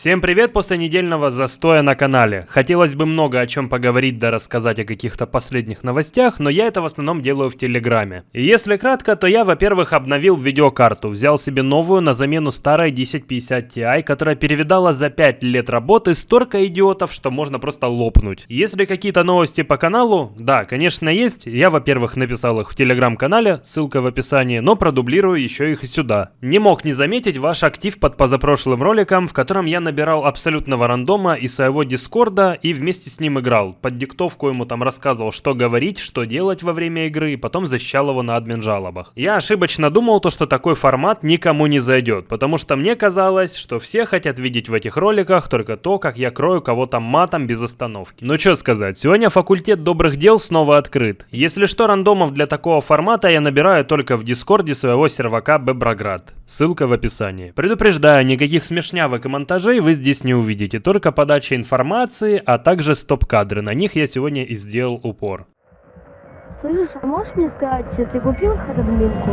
Всем привет после недельного застоя на канале. Хотелось бы много о чем поговорить да рассказать о каких-то последних новостях, но я это в основном делаю в Телеграме. И если кратко, то я, во-первых, обновил видеокарту, взял себе новую на замену старой 1050 Ti, которая перевидала за 5 лет работы столько идиотов, что можно просто лопнуть. Если какие-то новости по каналу, да, конечно есть, я, во-первых, написал их в Телеграм-канале, ссылка в описании, но продублирую еще их и сюда. Не мог не заметить ваш актив под позапрошлым роликом, в котором я набирал абсолютного рандома из своего дискорда и вместе с ним играл. Под диктовку ему там рассказывал, что говорить, что делать во время игры, и потом защищал его на админ жалобах. Я ошибочно думал то, что такой формат никому не зайдет, потому что мне казалось, что все хотят видеть в этих роликах только то, как я крою кого-то матом без остановки. Ну что сказать, сегодня факультет добрых дел снова открыт. Если что, рандомов для такого формата я набираю только в дискорде своего сервака Беброград. Ссылка в описании. Предупреждаю, никаких смешнявок и монтажей вы здесь не увидите, только подача информации, а также стоп-кадры. На них я сегодня и сделал упор. Слышишь, а можешь мне сказать, ты купил хардминку?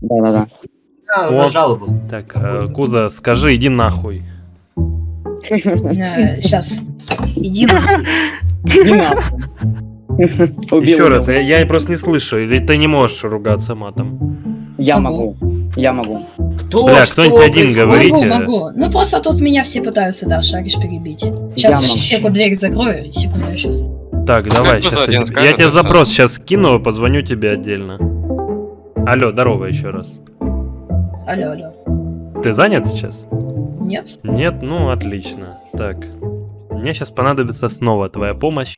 Да-да-да. Да, Вот. на жалобу. Так, э, Куза, скажи, иди нахуй. Сейчас. Иди надо. Убил Еще раз, я, я просто не слышу, или ты не можешь ругаться матом. Я Могу. Я могу. Кто, Бля, кто-нибудь один говорите. Могу, могу. Ну просто тут меня все пытаются, да, шаришь перебить. Сейчас секунду дверь закрою. Секунду, сейчас. Так, давай, сейчас один я, тебе- скажет, я тебе запрос сейчас скину, позвоню тебе отдельно. Алло, здорово еще раз. Алло, алло. Ты занят сейчас? Нет? Нет? Ну, отлично. Так, мне сейчас понадобится снова твоя помощь.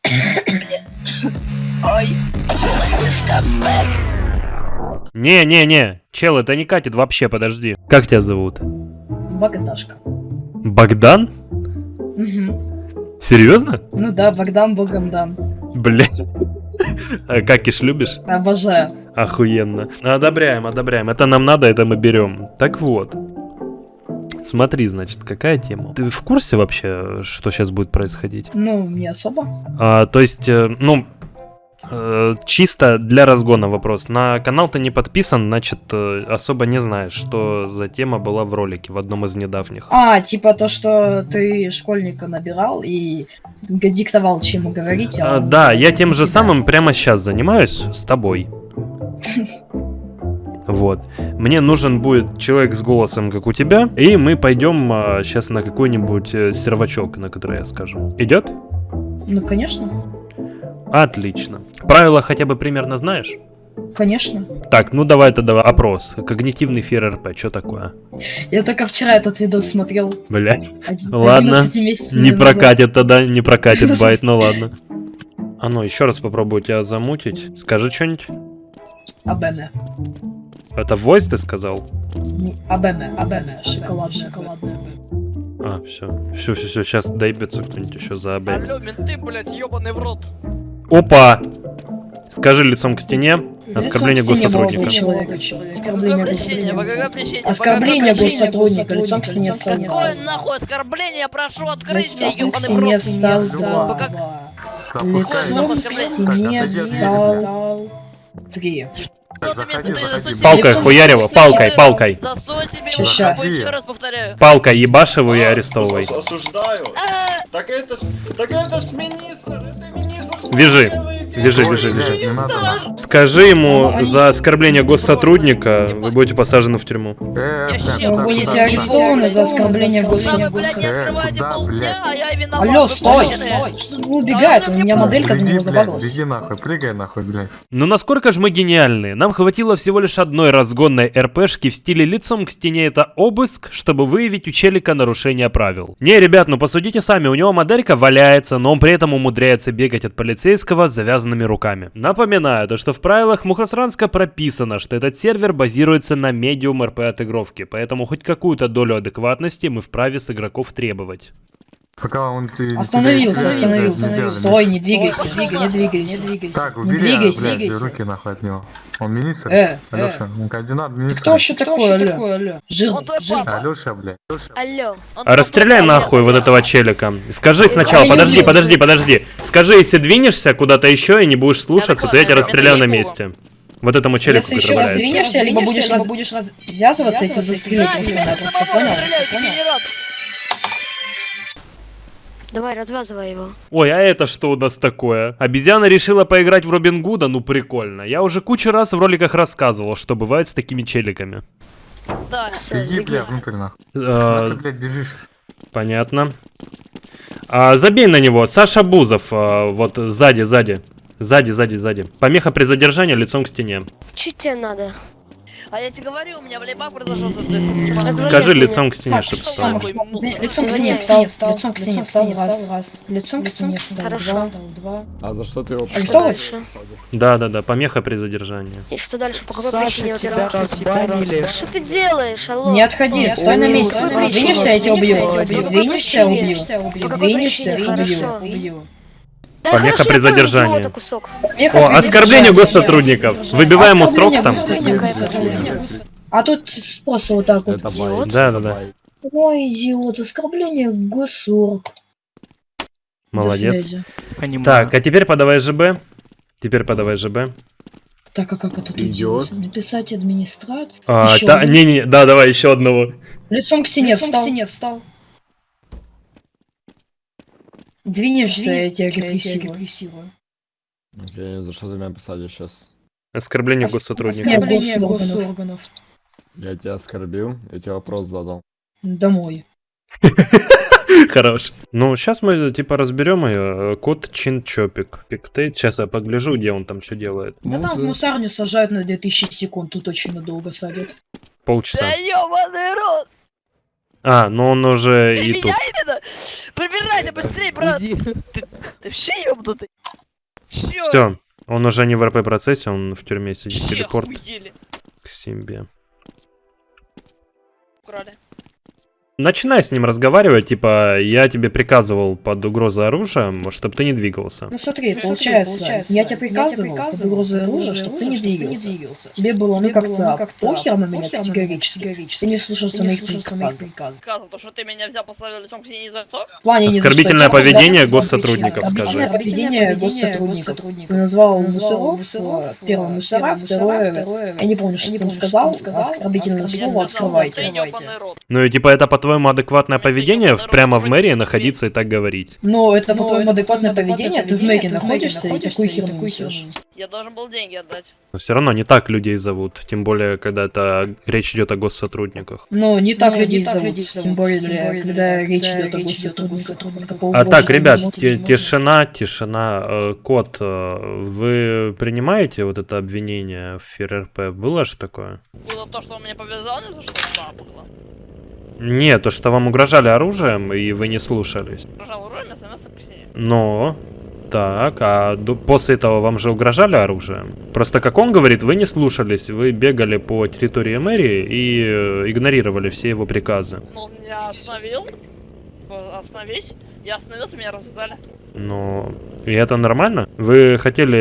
Не-не-не, чел, это не катит вообще, подожди. Как тебя зовут? Богдашка. Богдан? Угу. Серьезно? Ну да, Богдан Богом дан. Блять. А какиш любишь? Обожаю. Охуенно. Одобряем, одобряем. Это нам надо, это мы берем. Так вот. Смотри, значит, какая тема. Ты в курсе вообще, что сейчас будет происходить? Ну, не особо. А, то есть, э, ну, э, чисто для разгона вопрос. На канал ты не подписан, значит, э, особо не знаешь, что за тема была в ролике в одном из недавних. А, типа то, что ты школьника набирал и диктовал, чем ему говорить. А, он да, я тем же тебя- самым прямо сейчас занимаюсь с тобой. Вот. Мне нужен будет человек с голосом, как у тебя, и мы пойдем сейчас на какой-нибудь э, сервачок, на который я скажу. Идет? Ну, конечно. Отлично. Правила хотя бы примерно знаешь? Конечно. Так, ну давай тогда опрос. Когнитивный фир РП, что такое? Я только вчера этот видос смотрел. Блять, Ладно, 11 месяцев не прокатит тогда, не прокатит байт, ну ладно. А ну, еще раз попробую тебя замутить. Скажи что-нибудь. АБМ. Это voice ты сказал? АБМ, АБМ. Шоколадная, шоколадная. А, все. Все, все, все, сейчас доебется кто-нибудь еще за АБ. Алло, менты, блядь, ебаный в рот. Опа! Скажи лицом к стене. Оскорбление Лицом к стене госсотрудника. Оскорбление госсотрудника. Лицом к стене Какое встал. нахуй оскорбление, прошу открыть мне, Лицом к ебаный в встал. Лицом к стене встал три. Палкой рот, палкой, палкой. Засунь себе Ща, в ща. жопу, еще раз повторяю. Палкой ебашивай и арестовывай. Осуждаю. А, Так это ж, так это ж министр, это министр. Вяжи. Вяжи, вяжи, вяжи. Скажи ему за оскорбление госсотрудника, вы будете посажены в тюрьму. я щеп. Вы будете арестованы за оскорбление вы, госсотрудника. полдня, а. Алло, вы стой, стой! Убегает? У меня моделька за него забагалась. Беги нахуй, прыгай нахуй, блядь. Ну насколько же мы гениальные? Нам хватило всего лишь одной разгонной РПшки в стиле лицом к стене это обыск, чтобы выявить у челика нарушение правил. Не, ребят, ну посудите сами, у него моделька валяется, но он при этом умудряется бегать от полицейского с завязанными руками. Напоминаю, то что в правилах Мухасранска прописано, что этот сервер базируется на медиум РП отыгровке, поэтому хоть какую-то долю адекватности мы вправе с игроков требовать. Пока он ты Остановился, остановился, остановился. сделали. Стой, не двигайся, двигай, не двигайся, не двигайся. Так, Не убери, двигайся, блядь, двигайся. руки нахуй от него. Он министр? Э, э, Алёша, он координат ты министра. кто вообще такой? Жирный, Он твой жирный. папа. Алёша, блядь. Он А расстреляй нахуй вот этого челика. Скажи сначала, не подожди, подожди, подожди. Скажи, если двинешься куда-то еще и не будешь слушаться, то я тебя понял, расстреляю на не месте. Вот этому челику, Если еще раз двинешься, либо будешь, раз... будешь развязываться, я тебя застрелю просто, сейчас понял? Давай, развязывай его. Ой, а это что у нас такое? Обезьяна решила поиграть в Робин Гуда? Ну прикольно. Я уже кучу раз в роликах рассказывал, что бывает с такими челиками. Да. Все, Иди, беги. бля, внутрь нахуй. Э, Ты, блядь, бежишь. Понятно. А, забей на него. Саша Бузов. а, вот сзади, сзади. Сзади, сзади, сзади. Помеха при задержании лицом к стене. Чуть тебе надо. А я тебе говорю, у меня в лейбах произошел. Отвали Скажи лицом к стене, Так, чтоб что встал. Лицом к стене встал, встал, лицом к стене встал, раз, лицом к стене встал, Хорошо. два. А за что ты его Что Арестовывать? дальше? Да, да, да. Помеха при задержании. И что дальше? По какой причине разбанили. Что ты делаешь, алло? Не отходи, стой на месте. Двинешься, я тебя убью. Двинешься, убью. По какой Двинешься, причине? убью. Да Помеха хорошо, при задержании. кусок. Помеха О, при оскорбление госсотрудников. Выбивай ему срок там. А тут просто вот так вот. Это Идиот. байк. Да, да, да. Ой, идиот, оскорбление госсорг. Молодец. Так, а теперь подавай ЖБ. Теперь подавай ЖБ. Так, а как это тут Идиот. Написать администрацию. А, один. не, не, да, давай еще одного. Лицом к стене встал. встал. Двинешься, я тебя репрессирую. Окей, за что ты меня посадишь сейчас? Оскорбление Ос- госсотрудника. Оскорбление госорганов. Я тебя оскорбил, я тебе вопрос задал. Домой. Хорош. Ну, сейчас мы, типа, разберем ее. Кот Чинчопик. Пиктейт. Сейчас я погляжу, где он там что делает. Да там в мусарню сажают на 2000 секунд, тут очень надолго садят. Полчаса. Да ёбаный рот! А, ну он уже Ты и тут. меня именно? Прибирайся быстрее, брат! Уйди. Ты вообще ёбнутый? Чё? Все. Он уже не в РП процессе, он в тюрьме сидит. Все Телепорт охуели. к себе. Украли. Начинай с ним разговаривать, типа, я тебе приказывал под угрозой оружием, чтобы ты не двигался. Ну смотри, получается, я тебе приказывал под угрозой оружия, чтобы ты не двигался. Тебе было, ну как-то похер на меня категорически. Ты не слушался моих приказов. Сказал, то, что ты меня взял, поставил лицом к стене за то? В плане что. Оскорбительное Я тебя поведение госсотрудников, скажи. Оскорбительное поведение госсотрудников. Ты назвал мусоров, первое мусора, второе, я не помню, что ты там сказал, оскорбительное слово открывайте. Ты. Ну и типа это по-твоему адекватное поведение в- прямо в мэрии находиться и так говорить. Но это по-твоему адекватное поведение, ты в мэрии находишься и такую херню несешь. Я должен был деньги отдать. Но все равно не так людей зовут, тем более, когда это речь идет о госсотрудниках. Ну, не так людей тем зовут, более, тем более, когда речь идет о речь идет о госсотрудниках. А так, ребят, ти- тишина, тишина. Э, Кот, э, вы принимаете вот это обвинение в ФРРП? Было же такое? Было то, что он меня повязал, не за что Нет, то, что вам угрожали оружием, и вы не слушались. Урой, я становился к стене. Но... Так, а до- после этого вам же угрожали оружием? Просто, как он говорит, вы не слушались, вы бегали по территории мэрии и э, игнорировали все его приказы. Ну, он меня остановил. Типа, Остановись. Я остановился, меня развязали. Но... И это нормально? Вы хотели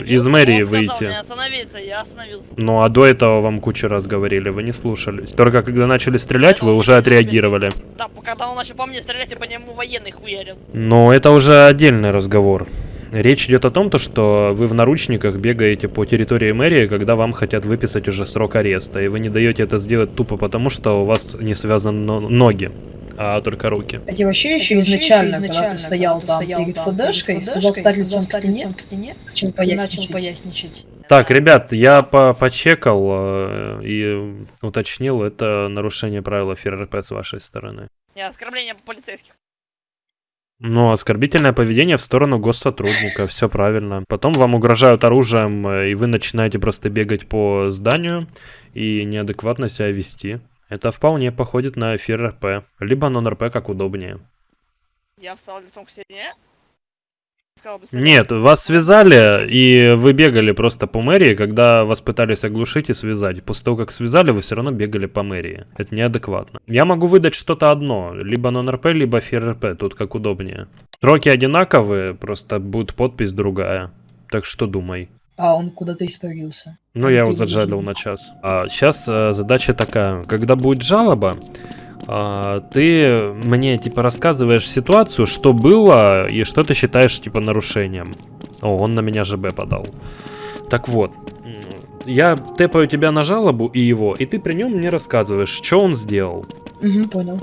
э, из мэрии он сказал выйти? мне остановиться, я остановился. Ну а до этого вам кучу раз говорили, вы не слушались. Только когда начали стрелять, вы уже отреагировали. Да, когда он начал по мне стрелять, я по нему военный хуярил. Но это уже отдельный разговор. Речь идет о том, то, что вы в наручниках бегаете по территории мэрии, когда вам хотят выписать уже срок ареста, и вы не даете это сделать тупо потому, что у вас не связаны но- ноги, а только руки. А тебе вообще еще изначально, когда ты стоял там перед ФДшкой, сказал встать лицом к стене, чем поясничать. Так, ребят, я по почекал э, и уточнил, это нарушение правил ФРРП с вашей стороны. Не, оскорбление полицейских. Ну, оскорбительное поведение в сторону госсотрудника, все правильно. Потом вам угрожают оружием, э, и вы начинаете просто бегать по зданию и неадекватно себя вести. Это вполне походит на эфир РП, либо нон-РП, как удобнее. Я встал лицом к стене. Нет, вас связали, и вы бегали просто по мэрии, когда вас пытались оглушить и связать. После того, как связали, вы все равно бегали по мэрии. Это неадекватно. Я могу выдать что-то одно, либо нон-РП, либо фир-РП, тут как удобнее. Сроки одинаковые, просто будет подпись другая. Так что думай. А он куда-то испарился. Ну, я его заджалил на час. А сейчас задача такая. Когда будет жалоба, а, ты мне, типа, рассказываешь ситуацию, что было и что ты считаешь, типа, нарушением. О, он на меня ЖБ подал. Так вот, я тэпаю тебя на жалобу и его, и ты при нем мне рассказываешь, что он сделал. Угу, понял.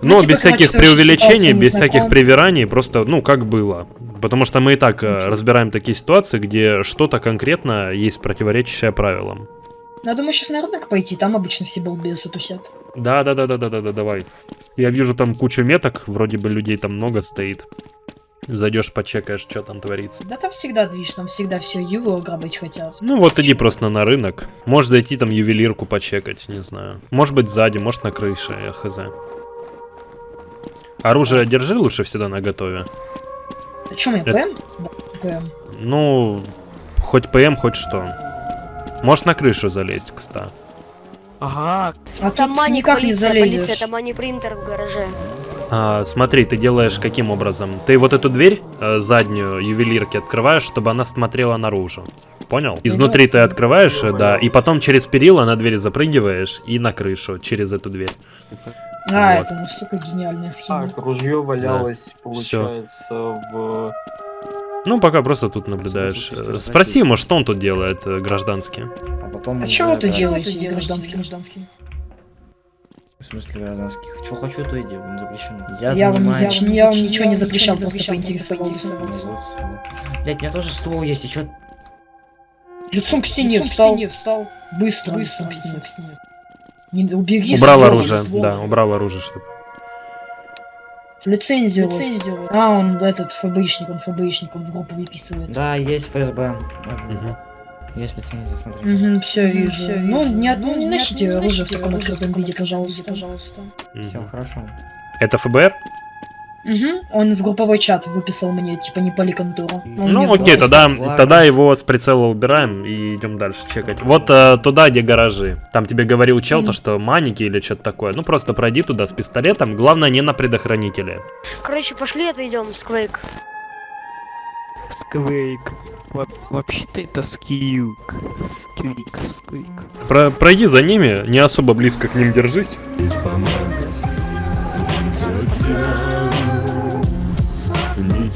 Но Ну, типа, без всяких преувеличений, без всяких привираний, просто, ну, как было. Потому что мы и так э, разбираем такие ситуации, где что-то конкретно есть противоречащее правилам. Ну, я думаю, сейчас на рынок пойти, там обычно все балбесы тусят. Да, да, да, да, да, да, да, давай. Я вижу там кучу меток, вроде бы людей там много стоит. Зайдешь, почекаешь, что там творится. Да там всегда движ, там всегда все ювы ограбить хотят. Ну вот иди просто на рынок. Можешь зайти там ювелирку почекать, не знаю. Может быть сзади, может на крыше, я хз. Оружие держи лучше всегда на готове. А чё, мне Это- ПМ? Да, ПМ. Ну, хоть ПМ, хоть что. Можешь на крышу залезть, кста. Ага, А Там тут маник никак не полиция, залезешь. полиция, там мани принтер в гараже. А, смотри, ты делаешь каким образом? Ты вот эту дверь э, заднюю ювелирки открываешь, чтобы она смотрела наружу. Понял? Изнутри ты открываешь, э, да, и потом через перила на дверь запрыгиваешь и на крышу через эту дверь. А, Вот. это настолько гениальная схема. Так, ружье валялось, Всё. получается, в... Ну, пока просто тут наблюдаешь. Спроси ему, что он тут делает, э, гражданский. А потом... А чего ты это- делаете, гражданский, гражданский? В смысле гражданских? Что хочу, то и делаю, не запрещено. Я, Я вам, не занимаюсь- зач- я вам ничего не запрещал, просто поинтересовался. Ну вот, всё. Блядь, у меня тоже ствол есть, и чё... Лицом к стене встал. встал. Быстро, быстро к стене. Не, убери Убрал ствол, оружие, ствол. да, убрал оружие, чтоб. Лицензию. Лицензию. А, он этот ФБИшник, он ФБИшник, он в группу выписывает. Да, есть ФСБ. Мгм. Есть лицензия, смотри. Угу, все вижу. ну, вижу. не, Ну, ну, не не- носите оружие в таком оружие в открытом таком виде, открытом пожалуйста. виде, пожалуйста. Все, Мгм. хорошо. Это ФБР? Угу. Он в групповой чат выписал мне, типа, не. Он мне Ну окей, тогда, ладно. тогда его с прицела убираем и идем дальше чекать. Вот э, туда, где гаражи. Там тебе говорил чел, то что маники или что-то такое. Ну просто пройди туда с пистолетом. Главное не на предохранителе. Короче, пошли отойдем с Квейк. Сквейк. Вообще-то это скьюк. Сквик, сквик. Про- пройди за ними, не особо близко к ним держись. Не,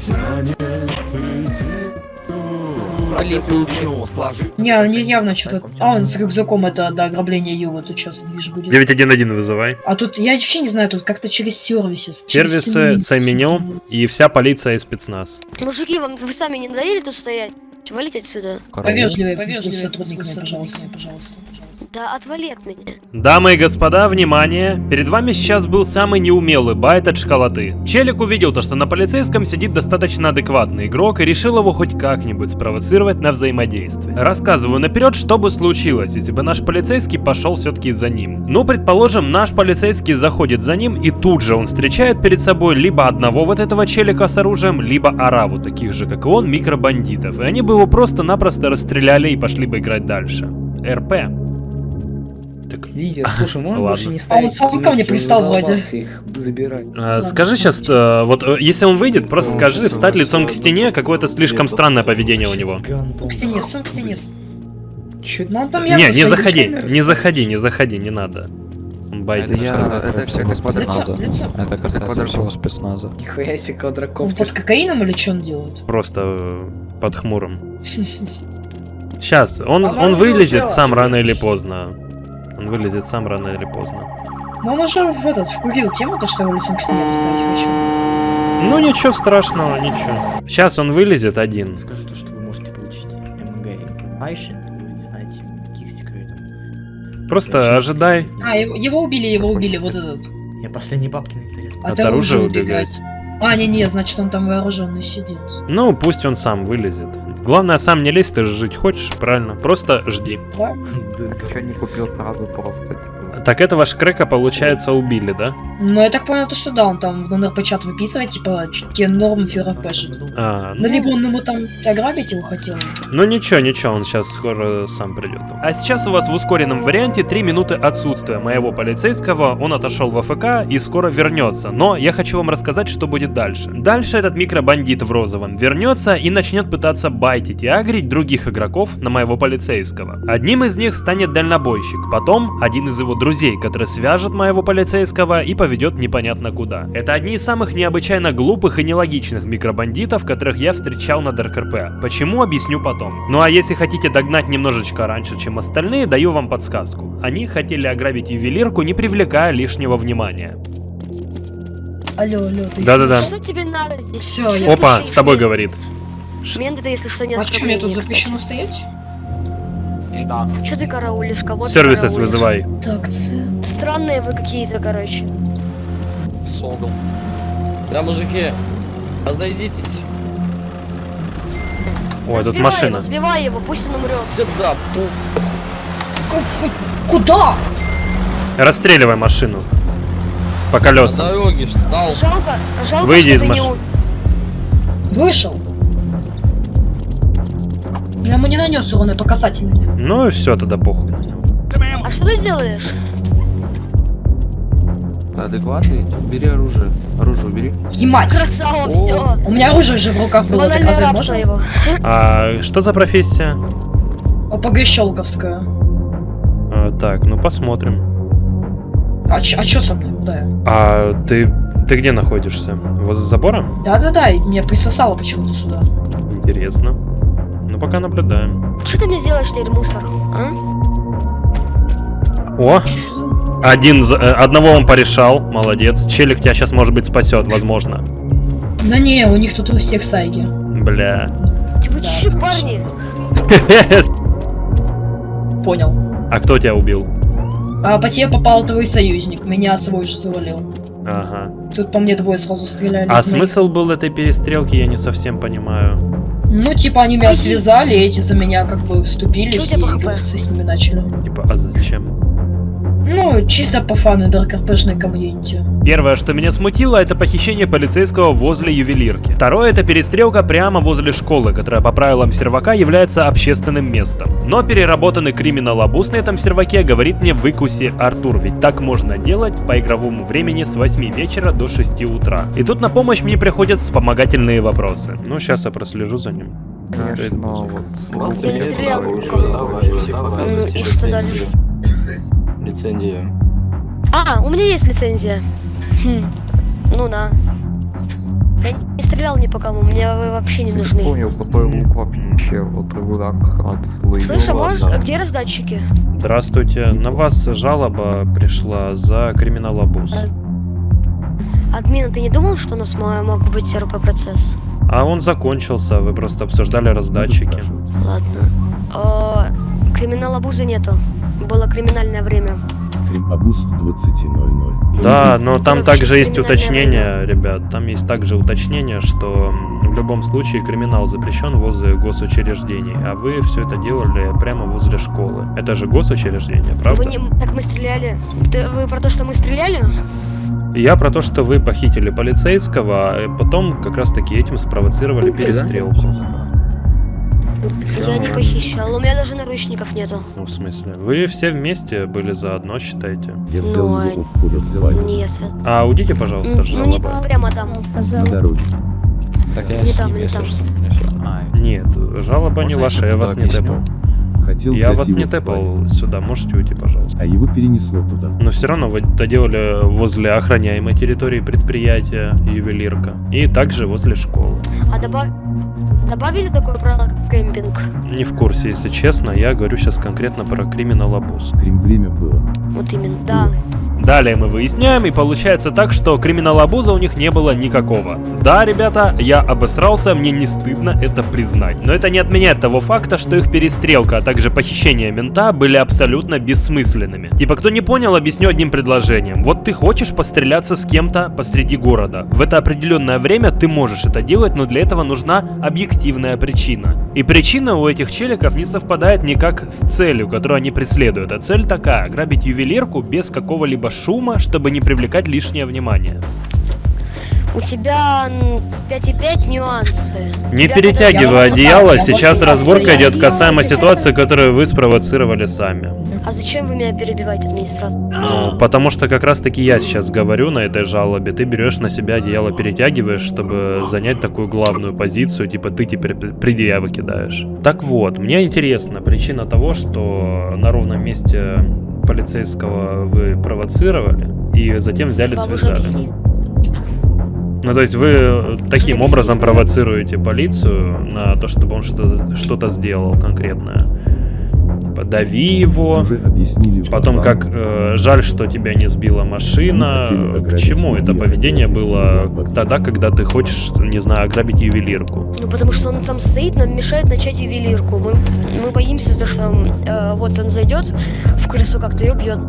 они явно что-то... А, он с рюкзаком это, да, ограбление Ювы, тут сейчас движ будет. 911 вызывай. А тут, я вообще не знаю, тут как-то через сервисы. Сервисы, C-меню и вся полиция и спецназ. Мужики, вам вы сами не надоели тут стоять? Валите отсюда. Повежливее, Повежливее, сотрудниками, пожалуйста. пожалуйста. Да отвали от меня. Дамы и господа, внимание! Перед вами сейчас был самый неумелый байт от школоты. Челик увидел то, что на полицейском сидит достаточно адекватный игрок и решил его хоть как-нибудь спровоцировать на взаимодействие. Рассказываю наперед, что бы случилось, если бы наш полицейский пошел все-таки за ним. Ну, предположим, наш полицейский заходит за ним и тут же он встречает перед собой либо одного вот этого челика с оружием, либо ораву таких же, как и он, микробандитов. И они бы его просто-напросто расстреляли и пошли бы играть дальше. РП. Так, Лидер, слушай, Ладно. больше не А он ставить сам ко мне пристал, Вадя. их забирать. А, Скажи сейчас, э, вот э, если он выйдет, просто скажи, встать лицом к стене, какое-то слишком странное поведение у него. К стене, к стене. Чё Ну, он там Не, не заходи, не заходи, не заходи, не надо. Он байдит. это все господа Лицо, лицо. Это касается всего спецназа. Нихуя себе Он квадрокоптер. под кокаином или что он делает? Просто э, под хмурым. Сейчас, он, А он вылезет сам рано или поздно. Он вылезет сам рано или поздно. Ну, он уже в этот, вкурил тему, то, что его лицом к стене поставить хочу. Ну ничего страшного, ничего. Сейчас он вылезет один. Скажу то, что вы можете получить МГ не знаете никаких секретов. Просто Вообще ожидай. А, его, его убили, его убили, вот этот. Я последний бабки на интерес. От, От оружия убегать. А, не-не, значит он там вооруженный сидит. Ну, пусть он сам вылезет. Главное, сам не лезь, ты же жить хочешь, правильно? Просто жди. Что не купил сразу просто. Так этого шкрека, получается, убили, да? Ну, я так понял, то, что да, он там в НРП-чат выписывает, типа, ч- те нормы ФРП. А, Ну, либо он ему там ограбить его хотел. Ну ничего, ничего, он сейчас скоро сам придет. А сейчас у вас в ускоренном варианте 3 минуты отсутствия моего полицейского, он отошел в АФК и скоро вернется. Но я хочу вам рассказать, что будет дальше. Дальше этот микробандит в розовом вернется и начнет пытаться байтить и агрить других игроков на моего полицейского. Одним из них станет дальнобойщик, потом один из его друзей, который свяжет моего полицейского и поведет непонятно куда. Это одни из самых необычайно глупых и нелогичных микробандитов, которых я встречал на ДРКРП. Почему, объясню потом. Ну а если хотите догнать немножечко раньше, чем остальные, даю вам подсказку. Они хотели ограбить ювелирку, не привлекая лишнего внимания. Алло, алло, ты Да-да-да. Что тебе надо здесь? Всё, я- Опа, с тобой говорит. Мент это, если что, не А что, мне тут оскорбление, запрещено кстати. стоять? Что ты караулишь? Кого караулишь? вызывай. Так. Странные вы какие-то, короче. Согл. Да, мужики, разойдитесь. Ой, тут машина. его, сбивай его, пусть он умрет. Сюда, Куда? Расстреливай машину. По На колесам. дороге встал. Жалко, жалко, Выйди что из не машины. у- Вышел. Я ему не нанес урона по касательной. Ну и все, тогда похуй. А что ты делаешь? Адекватный? Бери оружие. Оружие убери. Емать! Красава, все. У меня оружие же в руках было, так разве можно? его. А что за профессия? ОПГ щелковская. А, так, ну посмотрим. А, чё- а чё со мной? Куда я? А ты, ты где находишься? Возле забора? Да-да-да, и меня присосало почему-то сюда. Интересно. Ну пока наблюдаем. Что ты мне сделаешь теперь, мусор? А? О, один, за- э, одного он порешал, молодец. Челик тебя сейчас, может быть, спасет, возможно. Да не, у них тут у всех сайги. Бля. Вы че, парни? Понял. А кто тебя убил? А по тебе попал твой союзник, меня свой же завалил. Ага. Тут по мне двое сразу стреляли. А смысл был этой перестрелки, я не совсем понимаю. Ну, типа, они меня связали, эти за меня как бы вступились и с ними начали. Типа, а зачем? Ну, чисто по фану ДРКПшной комьюнити. Первое, что меня смутило, это похищение полицейского возле ювелирки. Второе, это перестрелка прямо возле школы, которая по правилам сервака является общественным местом. Но переработанный криминал-обуз на этом серваке говорит мне выкуси Артур, ведь так можно делать по игровому времени с 8 вечера до 6 утра. И тут на помощь мне приходят вспомогательные вопросы. Ну, сейчас я прослежу за ним. Конечно, вот... Я не стрелял ни в кого. Ну и что дальше? Лицензия. А, у меня есть лицензия. Хм. Ну на. Я не стрелял ни по кому, мне вы вообще не нужны. Понял, какой лук вообще, вот рюкзак от Слышь, а можешь, а где раздатчики? Здравствуйте, на вас жалоба пришла за криминал-обуз. Админ, ты не думал, что у нас мо- мог быть РП-процесс? А он закончился, вы просто обсуждали раздатчики. Ладно. О, криминал обузы нету. Было криминальное время. Кримабус в 20.00. Да, но там Это также есть уточнение, ребят. Там есть также уточнение, что в любом случае криминал запрещен возле госучреждений, а вы все это делали прямо возле школы. Это же госучреждение, правда? Вы не... Так мы стреляли. Ты- вы про то, что мы стреляли? Я про то, что вы похитили полицейского, а потом как раз таки этим спровоцировали перестрелку. Я не похищал. У меня даже наручников нету. Ну, в смысле? Вы все вместе были заодно, считаете? Я взял Ну, а его в здание. Не я свет. А удите, пожалуйста, М, Ну не прямо там. На дороге. Так я Не там, не там. не. А, Нет, жалоба не Можно я ваша, я вас не объясню? Хотел Я вас не тэпал сюда, можете уйти, пожалуйста. А его перенесло туда. Но все равно вы это делали возле охраняемой территории предприятия ювелирка. И также возле школы. А добав... добавили такое правило, как кемпинг? Не в курсе, если честно, я говорю сейчас конкретно про криминал обуз. Крим время было. Вот именно, да. Далее мы выясняем, и получается так, что криминал обуза у них не было никакого. Да, ребята, я обосрался, мне не стыдно это признать. Но это не отменяет того факта, что их перестрелка, а также похищение мента были абсолютно бессмысленными. Типа, кто не понял, объясню одним предложением. Вот ты хочешь постреляться с кем-то посреди города. В это определенное время ты можешь это делать, но для этого нужна объективная причина. И причина у этих челиков не совпадает никак с целью, которую они преследуют. А цель такая, грабить ювелирку без какого-либо шума, чтобы не привлекать лишнее внимание. У тебя м, 5,5 нюансы. Не Тебя перетягивай одеяло, сейчас разборка идет касаемо ситуации, которую вы спровоцировали сами. А зачем вы меня перебиваете, администратор? Ну, потому что как раз таки я сейчас говорю на этой жалобе, ты берешь на себя одеяло, перетягиваешь, чтобы занять такую главную позицию, типа ты теперь пр- предъявы кидаешь. Так вот, мне интересна причина того, что на ровном месте полицейского вы провоцировали и затем взяли Бабушка, связали. Ну, то есть вы таким образом провоцируете полицию на то, чтобы он что- что-то сделал конкретное. Типа, дави его, Уже объяснили потом вам. как э, жаль, что тебя не сбила машина. К чему это поведение было тогда, когда ты хочешь, не знаю, ограбить ювелирку? Ну, потому что он там стоит, нам мешает начать ювелирку. Мы, мы боимся, то, что э, вот он зайдет в крысу как-то и убьет.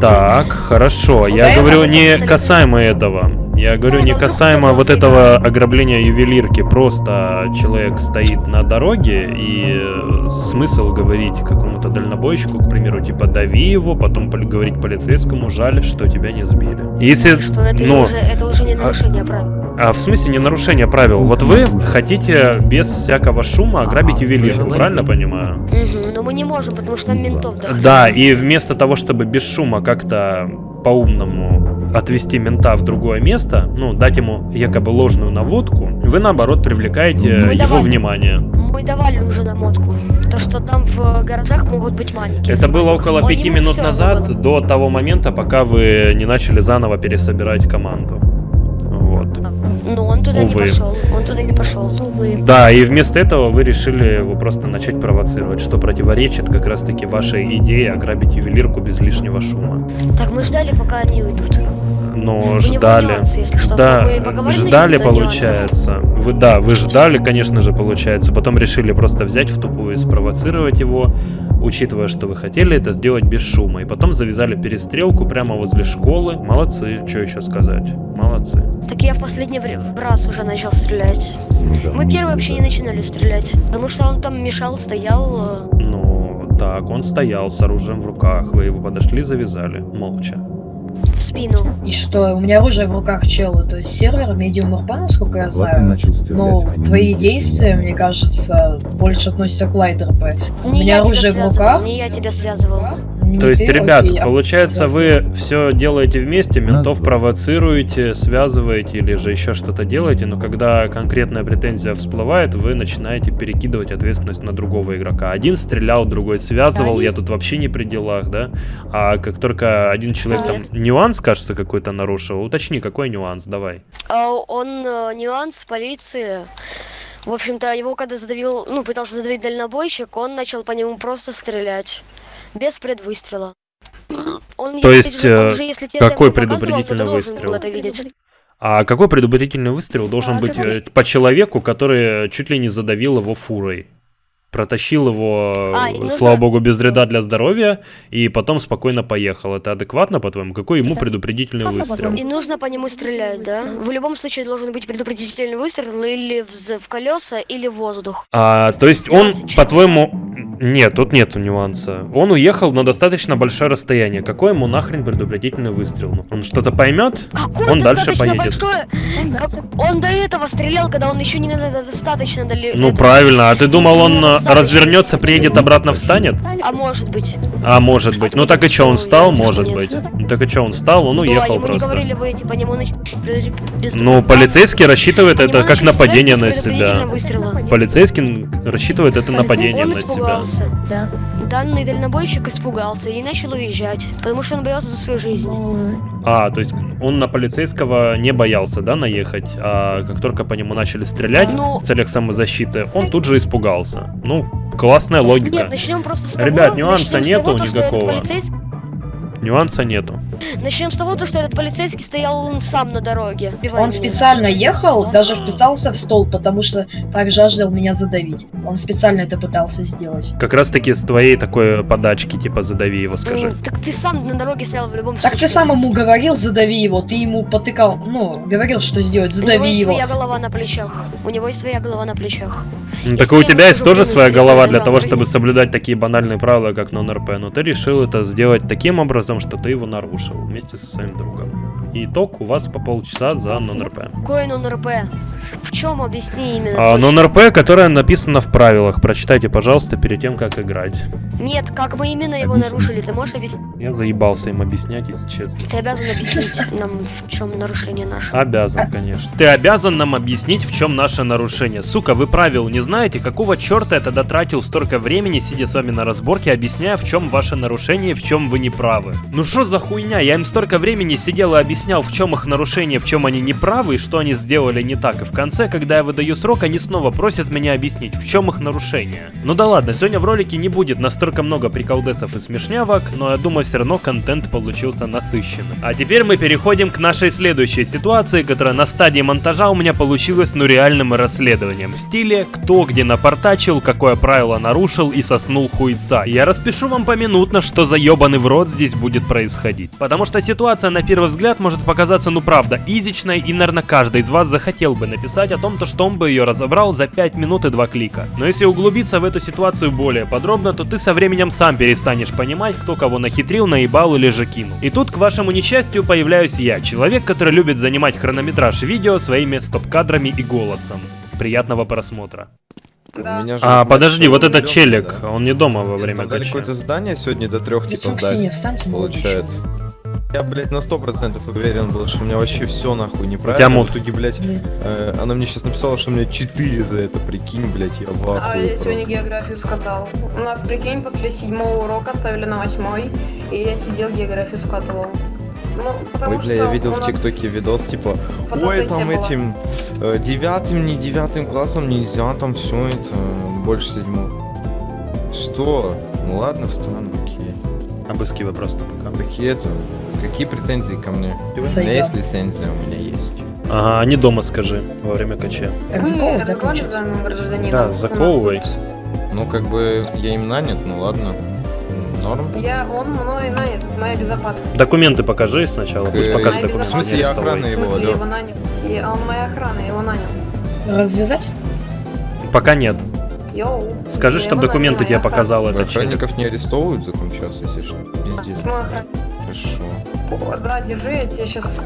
Так, хорошо. Я да, говорю это не касаемо этого. Я говорю не касаемо вот этого ограбления ювелирки. Просто человек стоит на дороге и э, смысл говорить какому-то дальнобойщику, к примеру, типа дави его, потом говорить полицейскому, жаль, что тебя не сбили. Если, Что это, ну, уже, это уже не а- нарушение правил. а в смысле не нарушение правил? Вот вы хотите без всякого шума ограбить ювелирку, правильно понимаю? Мгм, но мы не можем, потому что там ментов да. Да, и вместо того, чтобы без шума как-то по-умному отвести мента в другое место, ну, дать ему якобы ложную наводку, вы наоборот привлекаете Мы его давай- внимание. Мы давали уже намотку. То, что там в гаражах могут быть манеки. Это было около пяти минут назад, было. до того момента, пока вы не начали заново пересобирать команду. Но он туда Увы. не пошел. Он туда не пошел. Да, и вместо этого вы решили его просто начать провоцировать, что противоречит как раз-таки вашей идее ограбить ювелирку без лишнего шума. Так, мы ждали, пока они уйдут. Но него ждали. нюансы, если что. Да, ждали, нюансов. получается. Вы да, вы ждали, конечно же, получается. Потом решили просто взять в тупую и спровоцировать его, учитывая, что вы хотели это сделать без шума. И потом завязали перестрелку прямо возле школы. Молодцы, что еще сказать? Молодцы. Так я в последний раз уже начал стрелять. Ну да, Мы первые вообще не начинали стрелять. Потому что он там мешал, стоял. э, Ну, так, он стоял с оружием в руках. Вы его подошли, завязали. Молча. В спину. И что, у меня оружие в руках чела, то есть сервер медиум урба, насколько я знаю. начал стрелять, Но они твои действия, мне кажется, больше относятся к лайт РП. У меня оружие в руках. не я тебя связывал. Не То есть, ты, ребят, окей, получается, вы все делаете вместе, ментов два. провоцируете, связываете или же еще что-то делаете, но когда конкретная претензия всплывает, вы начинаете перекидывать ответственность на другого игрока. Один стрелял, другой связывал, Да, я есть. тут вообще не при делах, да? А как только один человек там Нет. нюанс, кажется, какой-то нарушил, уточни, какой нюанс, давай. А он э, нюанс полиции. В общем-то, его когда задавил, ну, пытался задавить дальнобойщик, он начал по нему просто стрелять. Без предвыстрела. Он, То есть, э, же, если тебе какой предупредительный выстрел? это видеть. А какой предупредительный выстрел должен А, быть э, по человеку, который чуть ли не задавил его фурой? Протащил его, А, нужно- слава богу, без вреда для здоровья, и потом спокойно поехал. Это адекватно, по-твоему? Какой ему предупредительный выстрел? И нужно по нему стрелять, да? В любом случае должен быть предупредительный выстрел или в, в колеса, или в воздух. А, то есть он, по-твоему... Нет, тут нету нюанса. Он уехал на достаточно большое расстояние. Какой ему нахрен предупредительный выстрел? Он что-то поймет? Какой Он дальше поедет. большое? Как- Он до этого стрелял, когда он еще не достаточно далеко. Ну правильно, а ты думал, он а, развернется, приедет обратно, встанет? А может быть. А может быть. Ну так и что, он что? встал? Может быть. Ну так и что, он встал, он Ну, а уехал просто. говорили, вы типа не начать без Ну, полицейский рассчитывает это как нападение на себя. Полицейский рассчитывает это нападение на себя. Испугался. Данный дальнобойщик испугался и начал уезжать, потому что он боялся за свою жизнь. А, то есть он на полицейского не боялся, да, наехать, а как только по нему начали стрелять Ну- в целях самозащиты, он тут же испугался. Ну, классная логика. Нет, начнем просто с того, Ребят, нюанса нету того, то, что этот никакого. полицейский- Нюанса нету. Начнем с того, то, что этот полицейский стоял он сам на дороге. Он специально ехал, даже вписался в стол, потому что так жаждал меня задавить. Он специально это пытался сделать. Как раз таки с твоей такой подачки, типа задави его, скажи. Ну, так ты сам на дороге стоял в любом Так случае. ты сам ему говорил, задави его, ты ему потыкал, ну, говорил, что сделать, У него задави есть его. своя голова на плечах. У него есть своя голова на плечах. Ну, так и у тебя есть тоже своя голова для того, то чтобы соблюдать такие банальные правила, как нон-РП, но ты решил это сделать таким образом, доказом, что ты его нарушил вместе со своим другом. И итог у вас по полчаса за нон-РП. Какой нон-РП? В чем объясни именно? А, нон-РП, которое написано в правилах. Прочитайте, пожалуйста, перед тем, как играть. Нет, как мы именно его Объясни. нарушили, ты можешь объяснить? Я заебался им объяснять, если честно. Ты обязан объяснить нам, в чем нарушение наше. Обязан, конечно. Ты обязан нам объяснить, в чем наше нарушение. Сука, вы правил не знаете? Какого черта я тогда тратил столько времени, сидя с вами на разборке, объясняя, в чем ваше нарушение в чем вы не правы? Ну что за хуйня? Я им столько времени сидел и объяснял, в чем их нарушение, в чем они не правы и что они сделали не так. И в конце, когда я выдаю срок, они снова просят меня объяснить, в чем их нарушение. Ну да ладно, сегодня в ролике не будет настолько много приколдесов и смешнявок, но я думаю, все равно контент получился насыщенным. А теперь мы переходим к нашей следующей ситуации, которая на стадии монтажа у меня получилась ну реальным расследованием. В стиле кто где напортачил, какое правило нарушил и соснул хуйца. Я распишу вам поминутно, что за ебаный в рот здесь будет происходить. Потому что ситуация на первый взгляд может показаться ну правда изичной и наверное каждый из вас захотел бы написать о том, то, что он бы ее разобрал за 5 минут и 2 клика. Но если углубиться в эту ситуацию более подробно, то ты со временем сам перестанешь понимать, кто кого нахитрил, наебал или же кинул. И тут, к вашему несчастью, появляюсь я, человек, который любит занимать хронометраж видео своими стоп-кадрами и голосом. Приятного просмотра. У меня же, А, подожди, вот этот челик, да. он не дома во время кача. какое-то задание сегодня до трех типа сдать, получается. Я, блядь, на сто процентов уверен был, что у меня вообще все нахуй неправильно. мут. В итоге, блядь, э, она мне сейчас написала, что у меня 4 за это, прикинь, блядь, я в А я сегодня просто. географию скатал. У нас, прикинь, после седьмого урока ставили на восьмой, и я сидел географию скатывал. Ну, Ой, бля, я видел в нас ТикТоке видос, типа, ой, там была. этим э, девятым, не девятым классом нельзя, там все это, больше седьмого. Что? Ну ладно, встану, окей. Обыскивай просто пока. Какие это? Какие претензии ко мне? У меня есть лицензия, у меня есть. Ага, не дома скажи, во время кача. Так, заковывай, да, нас заковывай. Ну, как бы, я им нанят, ну ладно. Норм. Я, он мной нанят, моя безопасность. Документы покажи сначала, пусть покажет документы. В смысле, я охрана В его, смысле, я алло. его нанят. И он моя охрана, его нанял. Развязать? Пока нет. Йоу. Скажи, чтобы его документы тебе показал челик. Охранников не арестовывают закон час, если что. Пиздец. Хорошо. О, Да, держи, я тебе сейчас...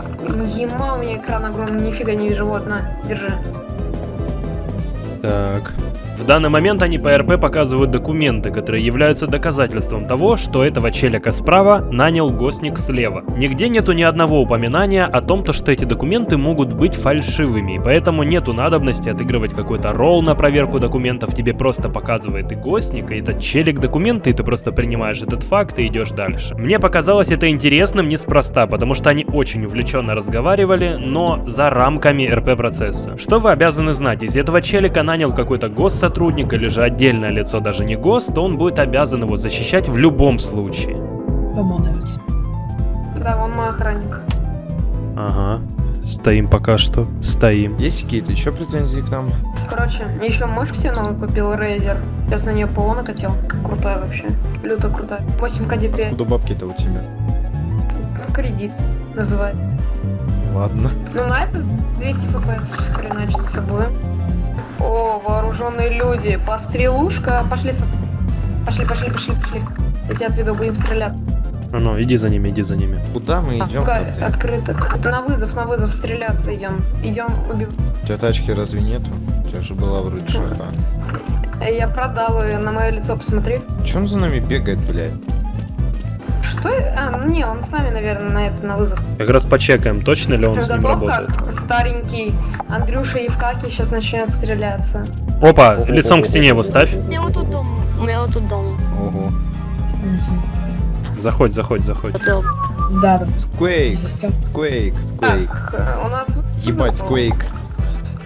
Ема, у меня экран огромный, нифига не вижу, вот, на, держи. Так. В данный момент они по РП показывают документы, которые являются доказательством того, что этого челика справа нанял гостник слева. Нигде нету ни одного упоминания о том, то, что эти документы могут быть фальшивыми, и поэтому нету надобности отыгрывать какой-то ролл на проверку документов, тебе просто показывает и гостник, и этот челик документы, и ты просто принимаешь этот факт и идешь дальше. Мне показалось это интересным неспроста, потому что они очень увлеченно разговаривали, но за рамками РП процесса. Что вы обязаны знать, если этого челика нанял какой-то госсотрудник или же отдельное лицо, даже не гос, то он будет обязан его защищать в любом случае. Помолвить. Да, он мой охранник. Ага. Стоим пока что. Стоим. Есть какие-то еще претензии к нам? Короче, еще мышь себе новую купил, Razer. Сейчас на нее ПО накатил. Крутая вообще. Люто крутая. 8 КДП. Куда бабки-то у тебя? Кредит называют. Ладно. Ну, на это 200 фпс сейчас хреначит с собой. О, вооруженные люди. Пострелушка. Пошли, со- пошли, пошли, пошли, пошли. Я тебя отведу, будем стрелять. А ну, иди за ними, иди за ними. Куда мы идем? Га- Открыто. На вызов, на вызов стреляться идем. Идем убивать. У тебя тачки разве нету? У тебя же была вроде шаха. Я продал ее, на мое лицо посмотри. Че он за нами бегает, блядь? Что? А, ну не, он с нами, наверное, на это, на вызов. Как раз почекаем, точно ли он с ним Готов работает. как старенький Андрюша Евкакий сейчас начнет стреляться. Опа, лицом к стене его ставь. У меня вот тут дом. У меня вот тут дом. Ого. Заходь, заходь, заходь. Дом. Да, да. Сквейк, сквейк, сквейк. Так, э, у нас... Ебать, сквейк.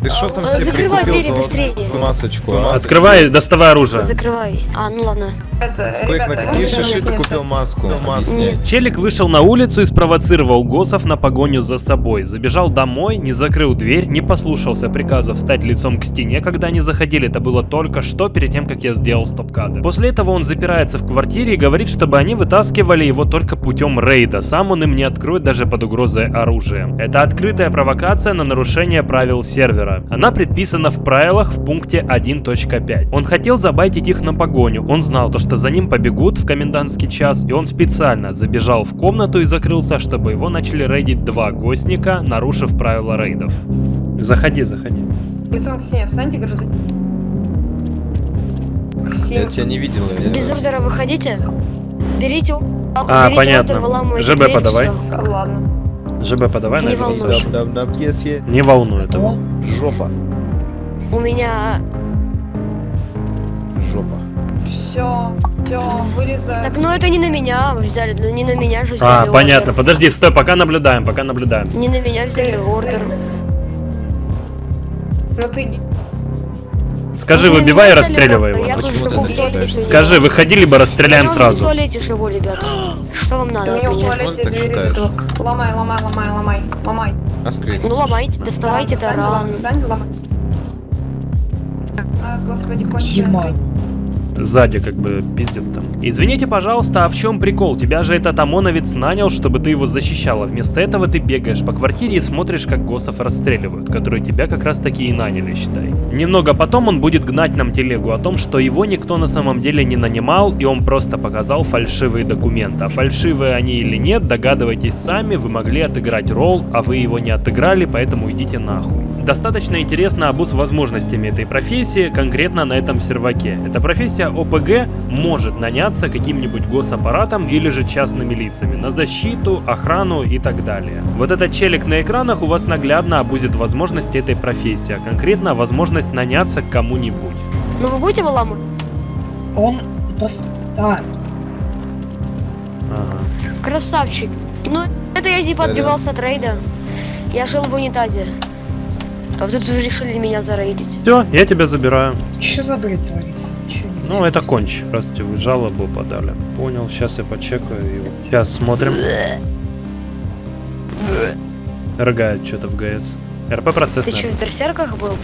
Ты что там А, себе закрывай прикупил двери за быстрее. за масочку? а? Открывай, доставай оружие. Закрывай. А, ну ладно. Ребята, на какие шиши ты купил маску? Маску. Нет. Челик вышел на улицу и спровоцировал Госов на погоню за собой. Забежал домой, не закрыл дверь, не послушался приказа встать лицом к стене, когда они заходили. Это было только что перед тем, как я сделал стоп-кадр. После этого он запирается в квартире и говорит, чтобы они вытаскивали его только путем рейда. Сам он им не откроет даже под угрозой оружия. Это открытая провокация на нарушение правил сервера. Сервера. Она предписана в правилах в пункте 1.5. Он хотел забайтить их на погоню. Он знал то, что за ним побегут в комендантский час, и он специально забежал в комнату и закрылся, чтобы его начали рейдить два гостника, нарушив правила рейдов. Заходи, заходи. Лицом к стене встаньте, гражданин. Я тебя не видел. я- Без ордера выходите. Берите, А, берите понятно. ордер, ЖБ дверь, подавай. всё. Ладно. ЖБ подавай, дам, yes, yeah. Не волнует его. Жопа. У меня... Жопа. Все, все, вырезай. Так, ну это не на меня взяли, ну не на меня же взяли А, ордер. понятно. Подожди, стой, пока наблюдаем, пока наблюдаем. Не на меня взяли ордер. Ну ты Скажи, вы выбивай и расстреливай его. Почему ты туалете. стрелять? Скажи, выходи, либо расстреляем сразу. живу, ребят. Что вам Ты надо у от него в меня? туалете так считаешь? Ломай, ломай, ломай, ломай, ломай. Ну ломайте, доставайте таран. А, господи, кончилось. Сзади как бы пиздят там. Извините, пожалуйста, а в чем прикол? Тебя же этот ОМОНовец нанял, чтобы ты его защищала. Вместо этого ты бегаешь по квартире и смотришь, как госсов расстреливают, которые тебя как раз таки и наняли, считай. Немного потом он будет гнать нам телегу о том, что его никто на самом деле не нанимал, и он просто показал фальшивые документы. А фальшивые они или нет, догадывайтесь сами, вы могли отыграть ролл, а вы его не отыграли, поэтому идите нахуй. Достаточно интересно обуз возможностями этой профессии, конкретно на этом серваке. Эта профессия ОПГ может наняться каким-нибудь госаппаратом или же частными лицами на защиту, охрану и так далее. Вот этот челик на экранах у вас наглядно обузит возможности этой профессии, а конкретно возможность наняться к кому-нибудь. Ну вы будете выламывать? Он просто... А, Ага. Красавчик. Ну, это я типа Сорян. отбивался от рейда. Я жил в унитазе. А вы тут решили меня зарейдить. Все, я тебя забираю. что за бред творится? Ну, это конч, раз тебе вы жалобу подали. Понял, сейчас я почекаю его. Сейчас смотрим. Рыгает что-то в ГС. РП процесс, Ты что, в берсерках был?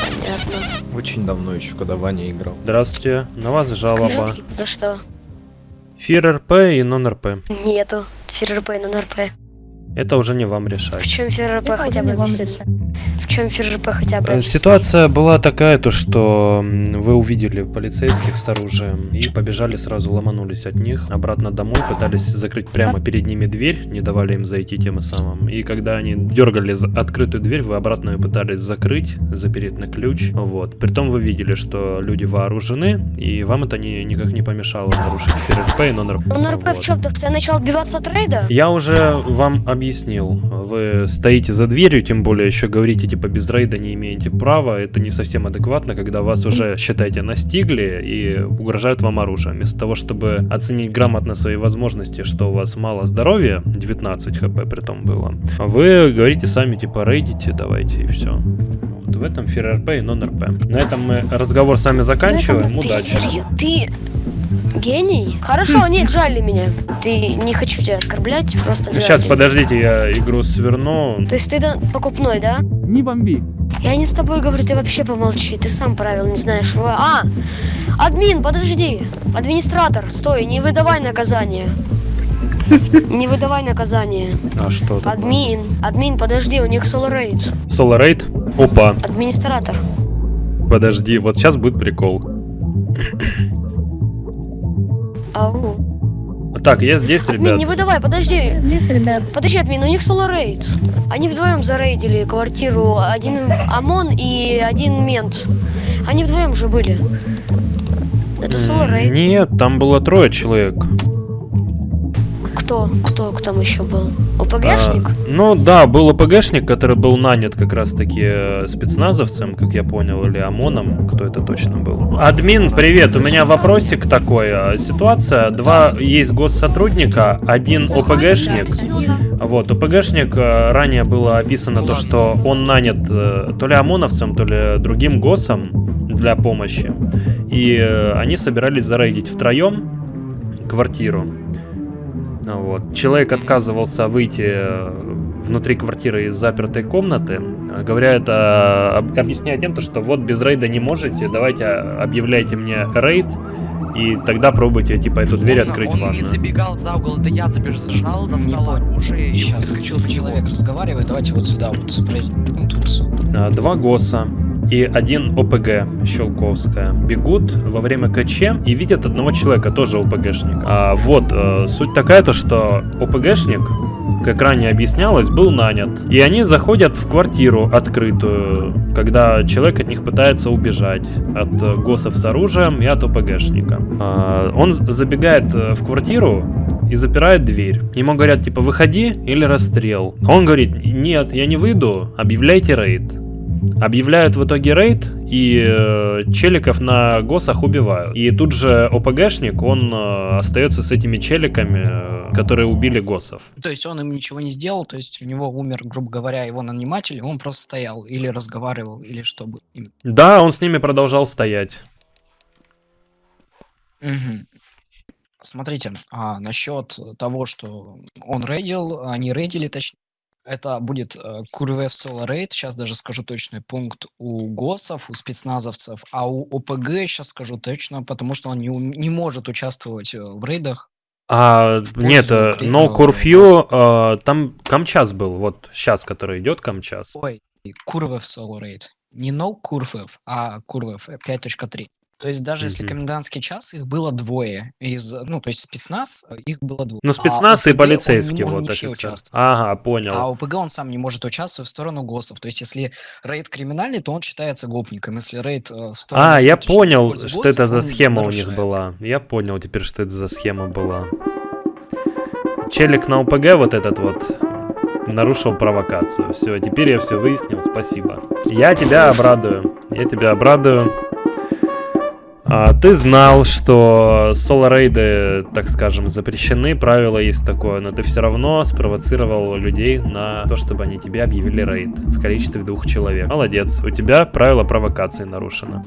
Понятно. Очень давно еще, когда Ваня играл. Здравствуйте, на вас жалоба. За что? Фир РП и нон-РП. Нету. ФРРП и нон-РП. Это уже не вам В решать. чем ФРРП хотя бы объясните? В чем ФРРП хотя бы Э? Ситуация была такая, то что вы увидели полицейских с оружием и побежали сразу, ломанулись от них обратно домой, пытались закрыть прямо перед ними дверь, не давали им зайти тем и самым. И когда они дергали за открытую дверь, вы обратно ее пытались закрыть, запереть на ключ. Вот. Притом вы видели, что люди вооружены, и вам это не, никак не помешало нарушить ФРП и нон-РП. Нон-РП в Вот. чем? Что я начал отбиваться от рейда? Я уже вам объяснил. Вы стоите за дверью, тем более еще говорите, типа, без рейда не имеете права. Это не совсем адекватно, когда вас уже, считайте, настигли и угрожают вам оружием. Вместо того, чтобы оценить грамотно свои возможности, что у вас мало здоровья, 19 хп при том было, вы говорите сами, типа, рейдите, давайте, и все. Вот в этом ФРРП и нон-РП. На этом мы разговор с вами заканчиваем. Ты Удачи. серьё- Ты гений? Хорошо, нет, жаль меня. Ты не хочу тебя оскорблять, просто жаль. Сейчас, подождите, я игру сверну. То есть ты покупной, да? Не бомби. Я не с тобой говорю, ты вообще помолчи. Ты сам правил не знаешь. А! Админ, подожди! Администратор, стой, не выдавай наказание. Не выдавай наказание. А что такое? Админ, админ, подожди, у них соло рейд. Соло рейд? Опа. Администратор. Подожди, вот сейчас будет прикол. Ау. Так, я здесь, Админ, не ребят. выдавай, подожди. Здесь, ребят. Подожди, админ, у них соло рейд. Они вдвоем зарейдили квартиру. Один ОМОН и один мент. Они вдвоем же были. Это соло рейд. Нет, там было трое человек. Кто? Кто там еще был? ОПГшник? А, ну да, был ОПГшник, который был нанят как раз таки э, спецназовцем, как я понял, или ОМОНом, кто это точно был. Админ, привет, у меня вопросик такой. а, Ситуация, два есть госсотрудника, один ОПГшник. Вот, ОПГшник э, ранее было описано то, что он нанят э, то ли ОМОНовцем, то ли другим ГОСом для помощи. И они собирались зарейдить втроем квартиру. Вот. Человек отказывался выйти э, внутри квартиры из запертой комнаты, говоря это, об- объясняя тем, то, что вот без рейда не можете, давайте объявляйте мне рейд, и тогда пробуйте, типа, эту дверь открыть Он не важно. забегал за угол, это я забежал, Не достал оружие и Сейчас подключил к человек разговаривает, давайте вот сюда вот. Тут а, два ГОСа и один ОПГ Щелковская бегут во время КЧ и видят одного человека, тоже ОПГшник. А, вот, э, суть такая то, что ОПГшник, как ранее объяснялось, был нанят. И они заходят в квартиру открытую, когда человек от них пытается убежать. От э, ГОСов с оружием и от ОПГшника. А, он забегает э, в квартиру, и запирает дверь. Ему говорят, типа, выходи или расстрел. Он говорит, нет, я не выйду, объявляйте рейд. Объявляют в итоге рейд, и э, челиков на госах убивают. И тут же ОПГшник, он э, остается с этими челиками, э, которые убили госов. То есть он им ничего не сделал, то есть у него умер, грубо говоря, его наниматель, он просто стоял или разговаривал, или что бы. Да, он с ними продолжал стоять. Мгм. Смотрите, а, насчет того, что он рейдил, они рейдили, точнее, это будет э, Курвев Соло Рейд, сейчас даже скажу точный пункт у ГОСов, у спецназовцев, а у ОПГ сейчас скажу точно, потому что он не, не может участвовать э, в рейдах. А, В нет, э, No э, Curfew, э, там Камчас был, вот сейчас, который идет Камчас. Ой, Курвев Соло Рейд. Не No Курвев, а Курвев э, 5.3. То есть даже если Мгм. комендантский час, их было двое. Из, ну, то есть спецназ, э, их было двое. Ну, А спецназ и ОПГ, он не полицейский, вот вообще участвовать. Ага, понял. А ОПГ он сам не может участвовать в сторону ГОСов. То есть, если рейд криминальный, то он считается гопником. Если рейд э, в сторону... А, я понял, что это за схема у них была. Я понял теперь, что это за схема была. Челик на ОПГ вот этот вот нарушил провокацию. Все, теперь я все выяснил, спасибо. Я тебя обрадую. Я тебя обрадую. А, ты знал, что соло-рейды, так скажем, запрещены, правило есть такое, но ты все равно спровоцировал людей на то, чтобы они тебе объявили рейд в количестве двух человек. Молодец, у тебя правило провокации нарушено.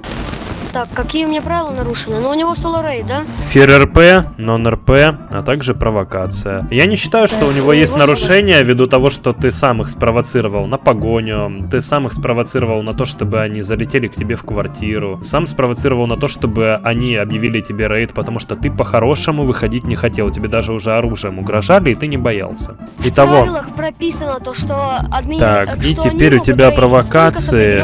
Так, какие у меня правила нарушены? Ну, у него соло рейд, да? Фир РП, нон-РП, а также провокация. Я не считаю, что у него у есть него нарушения ввиду того, что ты сам их спровоцировал на погоню, ты сам их спровоцировал на то, чтобы они залетели к тебе в квартиру, сам спровоцировал на то, чтобы они объявили тебе рейд, потому что ты по-хорошему выходить не хотел, тебе даже уже оружием угрожали, и ты не боялся. В Итого, правилах прописано то, что админи... так, и что они теперь у тебя провокации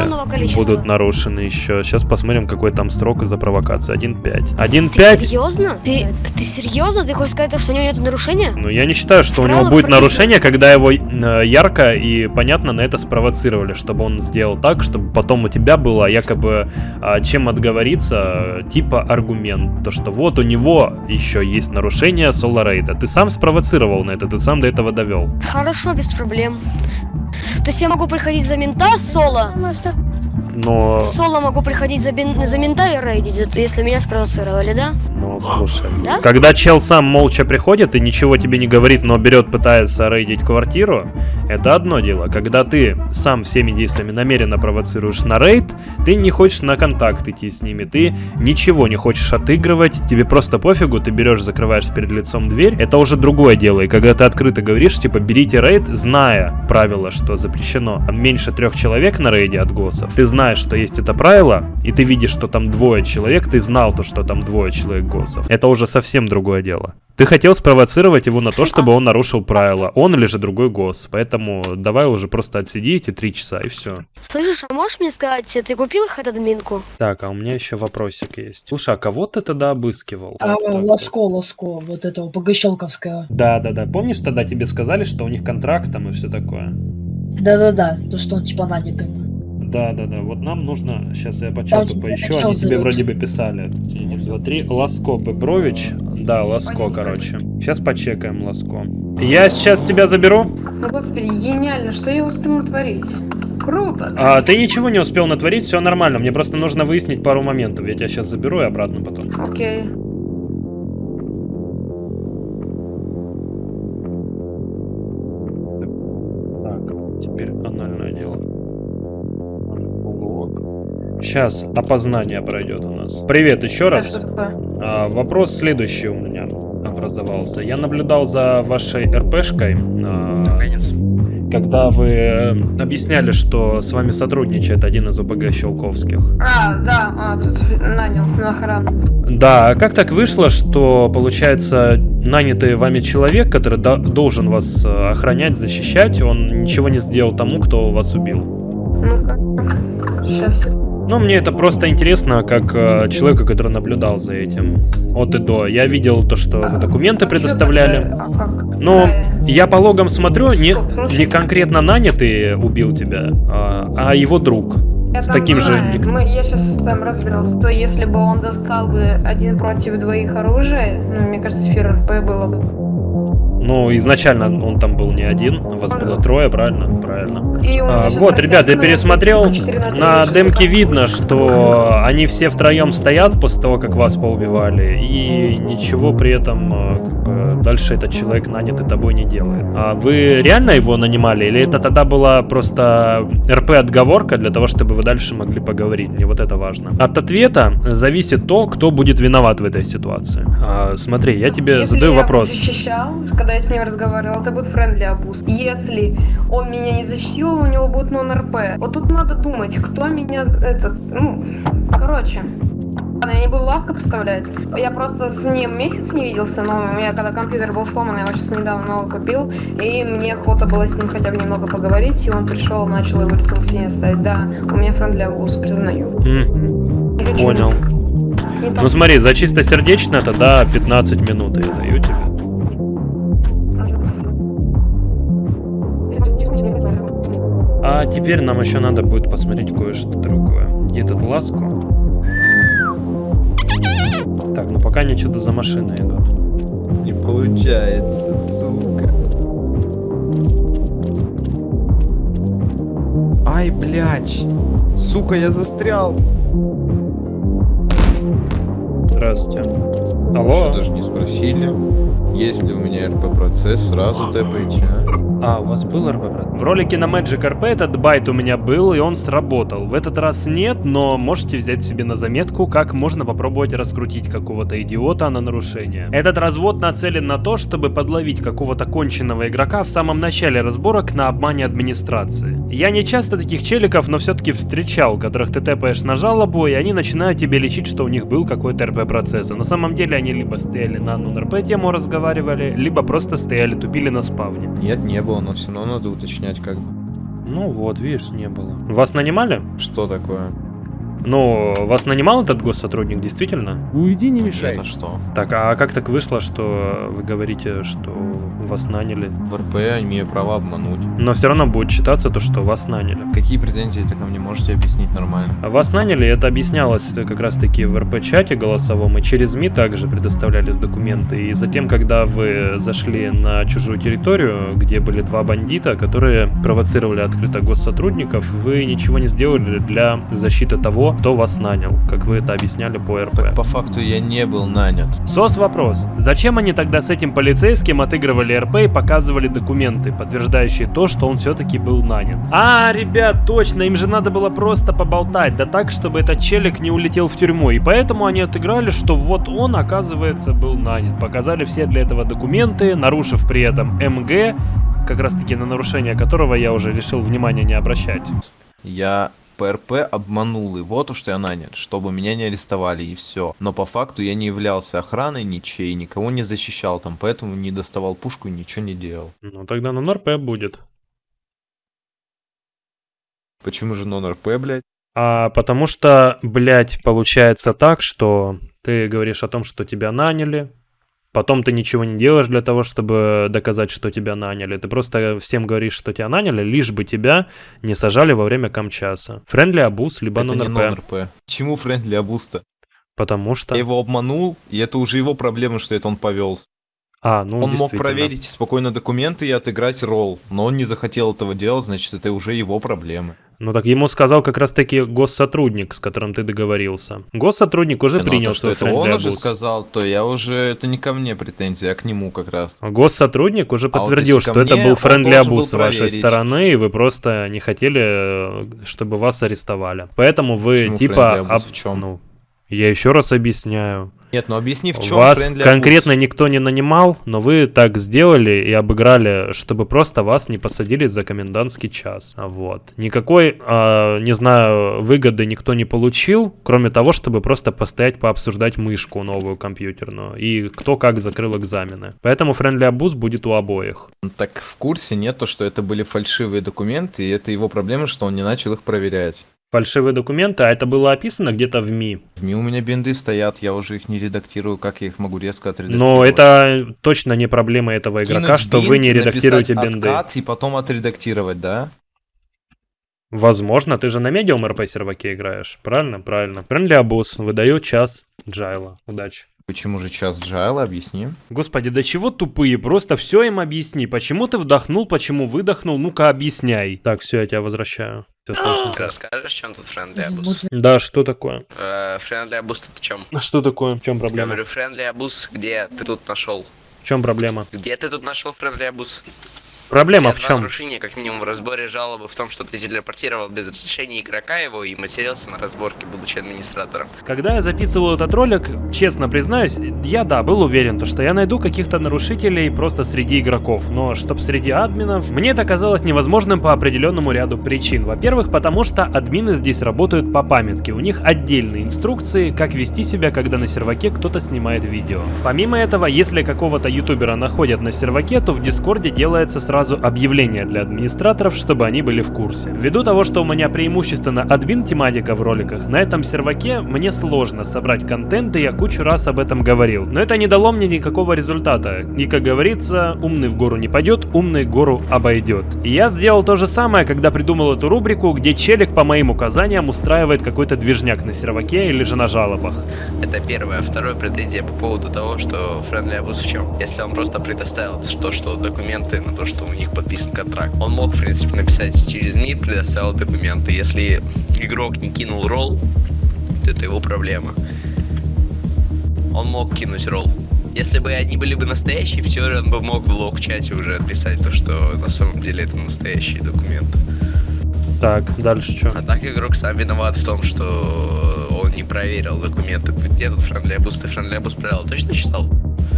будут нарушены еще. Сейчас посмотрим, какой там срок из-за провокации. 1.5. Ты 1.5 серьезно? Ты, ты серьезно? Ты хочешь сказать, то, что у него нет нарушения? Ну, я не считаю, что у него будет прописано- нарушение, когда его э, ярко и понятно на это спровоцировали, чтобы он сделал так, чтобы потом у тебя было якобы а, чем отговориться, э, типа аргумент, то что вот у него еще есть нарушение соло рейда. Ты сам спровоцировал на это, ты сам до этого довел. Хорошо, без проблем. То есть я могу приходить за мента соло? Но, Соло могу приходить за, бин- за мента и рейдить, если меня спровоцировали, да? ну, слушай, Да? когда чел сам молча приходит и ничего тебе не говорит, но берет, пытается рейдить квартиру, это одно дело. Когда ты сам всеми действиями намеренно провоцируешь на рейд, ты не хочешь на контакт идти с ними, ты ничего не хочешь отыгрывать, тебе просто пофигу, ты берешь, закрываешь перед лицом дверь, это уже другое дело. И когда ты открыто говоришь, типа, берите рейд, зная правило, что запрещено меньше трех человек на рейде от госов, ты знаешь, что есть это правило, и ты видишь, что там двое человек, ты знал то, что там двое человек госов. Это уже совсем другое дело. Ты хотел спровоцировать его на то, чтобы он нарушил правила, он или же другой гос. Поэтому давай уже просто отсиди эти три часа и все. Слышишь, а можешь мне сказать, ты купил их от админку? Так, а у меня еще вопросик есть. Слушай, а кого ты тогда обыскивал? А, Ласко, Ласко, вот этого ПГ-щелковского. Да, да, да. Помнишь, тогда тебе сказали, что у них контракт там и все такое? Да-да-да, то, что он типа нанятый. Да, да, да. Вот нам нужно. Сейчас я по чату поищу. Они тебе вроде бы писали. Один, два, три. Ласко Бебрович. Да, Ласко, короче. Сейчас почекаем Ласко. Я сейчас тебя заберу. Ну, господи, гениально, что я успел натворить? Круто! А, ты ничего не успел натворить, все нормально. Мне просто нужно выяснить пару моментов. Я тебя сейчас заберу и обратно потом. Окей. Сейчас опознание пройдет у нас. Привет еще раз. А, вопрос следующий у меня образовался. Я наблюдал за вашей РПшкой, а, когда вы объясняли, что с вами сотрудничает один из ОПГ Щелковских. А, да, а, тут нанял на охрану. Да, а как так вышло, что, получается, нанятый вами человек, который до- должен вас э, охранять, защищать, он ничего не сделал тому, кто вас убил? Ну-ка. Сейчас. Ну, мне это просто интересно, как э, человека, который наблюдал за этим от и до. Я видел то, что вы документы предоставляли. А как? Но Да, я по логам смотрю, не, ну не конкретно нанятый убил тебя, а, а его друг. Я С таким же... знаю. Мы, я сейчас там разбирался. То если бы он достал бы один против двоих оружие, ну, мне кажется, фир РП было бы. Ну, изначально он там был не один, вас было трое, правильно? Правильно. А, вот, ребят, я пересмотрел, на демке видно, что они все втроем стоят после того, как вас поубивали, и ничего при этом э, как бы, дальше этот человек нанятый тобой не делает. А вы реально его нанимали, или это тогда была просто РП-отговорка для того, чтобы вы дальше могли поговорить? Мне вот это важно. От ответа зависит то, кто будет виноват в этой ситуации. А, смотри, я тебе Если задаю я вопрос. защищал, когда я с ним разговаривал, это будет френдли абуз. Если он меня не защитил, у него будет нон-РП. Вот тут надо думать, кто меня этот, ну, короче. Ладно, я не буду ласко представлять. Я просто с ним месяц не виделся, но у меня когда компьютер был сломан, я его сейчас недавно новый купил, и мне охота было с ним хотя бы немного поговорить, и он пришел, начал его лицом к стене ставить. Да, у меня френдли абуз, признаю. Понял. Ну смотри, за чистосердечно тогда 15 минут я даю тебе. А теперь нам еще надо будет посмотреть кое-что другое. Где этот ласку? Так, ну пока они что-то за машиной идут. Не получается, сука. Ай, блядь. Сука, я застрял. Здравствуйте. Что Алло? даже не спросили, есть ли у меня РП-процесс, сразу тэпайте, а? А, у вас был РП, брат? В ролике на Magic RP этот байт у меня был, и он сработал. В этот раз нет, но можете взять себе на заметку, как можно попробовать раскрутить какого-то идиота на нарушение. Этот развод нацелен на то, чтобы подловить какого-то конченного игрока в самом начале разборок на обмане администрации. Я не часто таких челиков, но все-таки встречал, которых ты тэпаешь на жалобу, и они начинают тебе лечить, что у них был какой-то РП-процесс. А на самом деле они либо стояли на нон-РП тему разговаривали, либо просто стояли тупили на спавне. Нет, не было, но все равно надо уточнять, как бы. Ну вот, видишь, не было. Вас нанимали? Что такое? Ну, вас нанимал этот госсотрудник, действительно? Уйди, не мешай. Это что? Так, а как так вышло, что вы говорите, что вас наняли? В РП я имею право обмануть. Но все равно будет считаться то, что вас наняли. Какие претензии так ко мне можете объяснить нормально? Вас наняли, это объяснялось как раз таки в РП-чате голосовом, и через СМИ также предоставлялись документы. И затем, когда вы зашли на чужую территорию, где были два бандита, которые провоцировали открыто госсотрудников, вы ничего не сделали для защиты того, кто вас нанял, как вы это объясняли по РП. Так по факту я не был нанят. Сос вопрос. Зачем они тогда с этим полицейским отыгрывали РП и показывали документы, подтверждающие то, что он все-таки был нанят? А, ребят, точно, им же надо было просто поболтать, да так, чтобы этот челик не улетел в тюрьму. И поэтому они отыграли, что вот он, оказывается, был нанят. Показали все для этого документы, нарушив при этом МГ, как раз таки на нарушение которого я уже решил внимания не обращать. Я ПРП обманул его, то, что я нанят, чтобы меня не арестовали и все. Но по факту я не являлся охраной ничей, никого не защищал там, поэтому не доставал пушку и ничего не делал. Ну тогда на НРП будет. Почему же нон-РП, блядь? А потому что, блядь, получается так, что ты говоришь о том, что тебя наняли, потом ты ничего не делаешь для того, чтобы доказать, что тебя наняли. Ты просто всем говоришь, что тебя наняли, лишь бы тебя не сажали во время камчаса. Friendly abuse, либо Это не non-RP. non-RP. Почему friendly abuse -то? Потому что... Я его обманул, и это уже его проблема, что это он повелся. А, ну он мог проверить спокойно документы и отыграть ролл, но он не захотел этого делать, значит, это уже его проблемы. Ну так ему сказал как раз таки госсотрудник, с которым ты договорился. Госсотрудник уже Но принял то, что свой это он уже сказал, то я уже... Это не ко мне претензии, а к нему как раз. Госсотрудник уже А вот подтвердил, что это был френдли абуз с вашей стороны, и вы просто не хотели, э, чтобы вас арестовали. Поэтому вы Почему типа... об- в чём? ну, Я еще раз объясняю. Нет, ну объясни, в чем Вас конкретно abuse? никто не нанимал, но вы так сделали и обыграли, чтобы просто вас не посадили за комендантский час. А Вот. Никакой, а, не знаю, выгоды никто не получил, кроме того, чтобы просто постоять пообсуждать мышку новую компьютерную и кто как закрыл экзамены. Поэтому friendly абуз будет у обоих. Так в курсе нет, то, что это были фальшивые документы, и это его проблема, что он не начал их проверять. Фальшивые документы, а это было описано где-то в МИ. В МИ у меня бинды стоят, я уже их не редактирую, как я их могу резко отредактировать? Но это точно не проблема этого игрока, Кинуть что вы бинт, не редактируете бинды. откат и потом отредактировать, да? Возможно, ты же на медиум РП серваке играешь. Правильно? Правильно. Friendly абуз. Выдаю час Джайла. Удачи. Почему же час Джайла, объясни. Господи, да чего тупые? Просто все им объясни. Почему ты вдохнул, почему выдохнул? Ну-ка объясняй. Так, все, я тебя возвращаю. Все слышно. Ты расскажешь, чем тут friendly абуз? Да, что такое? Э, Friendly тут в чем? А что такое? В чем Я проблема? говорю, friendly абуз, где ты тут нашел? В чем проблема? Где ты тут нашел friendly абуз? Проблема в чем? нарушения, как минимум, в разборе жалобы в том, что ты телепортировал без разрешения игрока его и матерился на разборке, будучи администратором. Когда я записывал этот ролик, честно признаюсь, я да, был уверен, то, что я найду каких-то нарушителей просто среди игроков, но чтоб среди админов, мне это казалось невозможным по определенному ряду причин. Во-первых, потому что админы здесь работают по памятке, у них отдельные инструкции, как вести себя, когда на серваке кто-то снимает видео. Помимо этого, если какого-то ютубера находят на серваке, то в дискорде делается сразу объявление для администраторов, чтобы они были в курсе. Ввиду того, что у меня преимущественно админ тематика в роликах, на этом серваке мне сложно собрать контент, и я кучу раз об этом говорил. Но это не дало мне никакого результата. И как говорится, умный в гору не пойдет, умный гору обойдет. И я сделал то же самое, когда придумал эту рубрику, где челик по моим указаниям устраивает какой-то движняк на серваке или же на жалобах. Это первое. Второе претензия по поводу того, что friendly абуз в чем? Если он просто предоставил то, что документы на то, что у них подписан контракт, он мог, в принципе, написать через МИ, предоставил документы. Если игрок не кинул ролл, то это его проблема. Он мог кинуть ролл. Если бы они были бы настоящие, все, он бы мог в лог-чате уже отписать то, что на самом деле это настоящие документы. Так, дальше что? А так игрок сам виноват в том, что он не проверил документы. Где тут friendly abuse? Ты friendly abuse правила точно читал?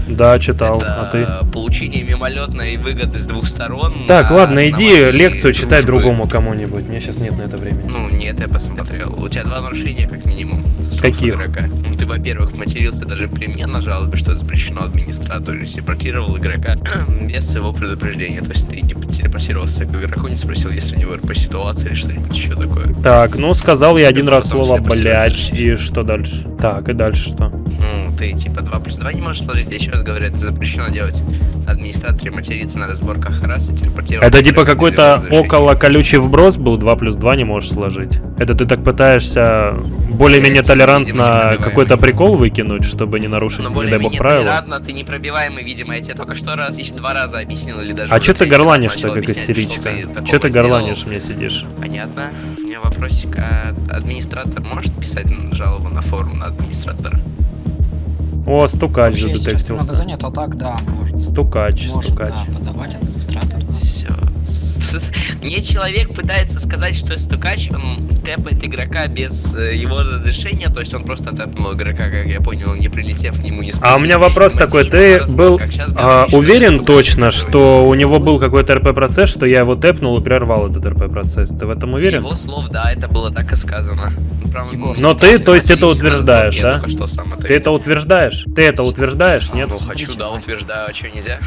Да, читал, а ты? Это получение мимолетной выгоды с двух сторон. Так, ладно, иди лекцию читай дружбы. другому кому-нибудь, мне сейчас нет на это времени. Ну, нет, я посмотрел. У тебя два нарушения, как минимум. Каких? Игрока. Ну, ты, во-первых, матерился даже при мне на жалобе, что запрещено администратору, телепортировал игрока без его предупреждения. То есть ты не телепортировался к игроку, не спросил, есть ли у него РП ситуация или что-нибудь еще такое. Так, ну сказал я один раз слово блять, и что дальше? Так, и дальше что? Ну, ты типа 2 плюс 2 не можешь сложить, я еще раз говорю, это запрещено делать. Администраторе материться на разборках раз и телепортировать. Это типа какой-то около колючий вброс был, 2 плюс 2 не можешь сложить. Это ты так пытаешься более-менее видимо, толерантно какой-то прикол выкинуть, чтобы не нарушить, Но не дай бог, правила? толерантно, ты непробиваемый, видимо, я тебе только что раз, еще два раза объяснил, или даже А чё ты горланишь-то, как объяснять, что истеричка? ты горланишь мне сидишь? Понятно. У меня вопросик, а администратор может писать жалобу на форум на администратора? О, стукач Вообще, задетектился. занят, а так, да, можно. Стукач, Может, стукач. да, подавать администратор. Все. Мне человек пытается сказать, что стукач, он тэпает игрока без э, его разрешения, то есть он просто тэпнул игрока, как я понял, не прилетев к нему, не А у меня вопрос такой, ты был а, уверен точно, что у него был какой-то РП-процесс, что я его тэпнул и прервал этот РП-процесс? Ты в этом С уверен? его слов, да, это было так и сказано. Правда, Но ты, то есть, это утверждаешь, да? Ты это утверждаешь? Ты это утверждаешь, нет? Ну, хочу, да, утверждаю, а что нельзя?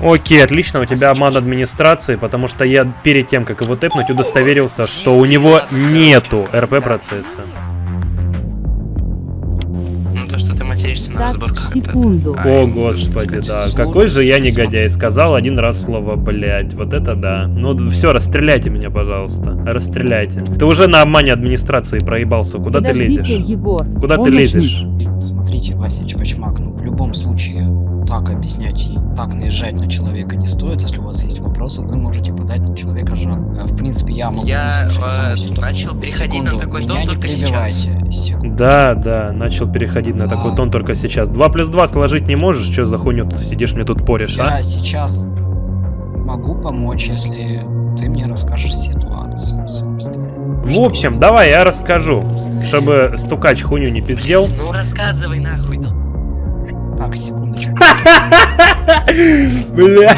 Окей, отлично, у тебя обман администрации, потому что я перед тем, как его тэпнуть, удостоверился, что у него нету РП-процесса. Ну, то, что ты материшься на разборках, секунду. А, О, господи, да. Какой же я негодяй. Сказал один раз слово блять. Вот это да. Ну все, расстреляйте меня, пожалуйста. Расстреляйте. Ты уже на обмане администрации проебался. Куда ты Подождите, лезешь? Егор. Куда ты помощник. лезешь? Смотрите, Вася Чпачмак, ну в любом случае так объяснять и так наезжать на человека не стоит. Если у вас есть вопросы, вы можете подать на человека жалобу. Э, В принципе, я могу Я выслушать э, начал переходить на Секунду, такой меня тон только сейчас. Секунду. Да, да, начал переходить на такой А. тон только сейчас. 2 плюс 2 сложить не можешь? Что за хуйню тут сидишь, мне тут порешь, Я а? сейчас могу помочь, если ты мне расскажешь ситуацию, собственно. В общем, давай я расскажу, чтобы стукач хуйню не пиздел. Ну рассказывай нахуй. да. Так, секундочку. Бля.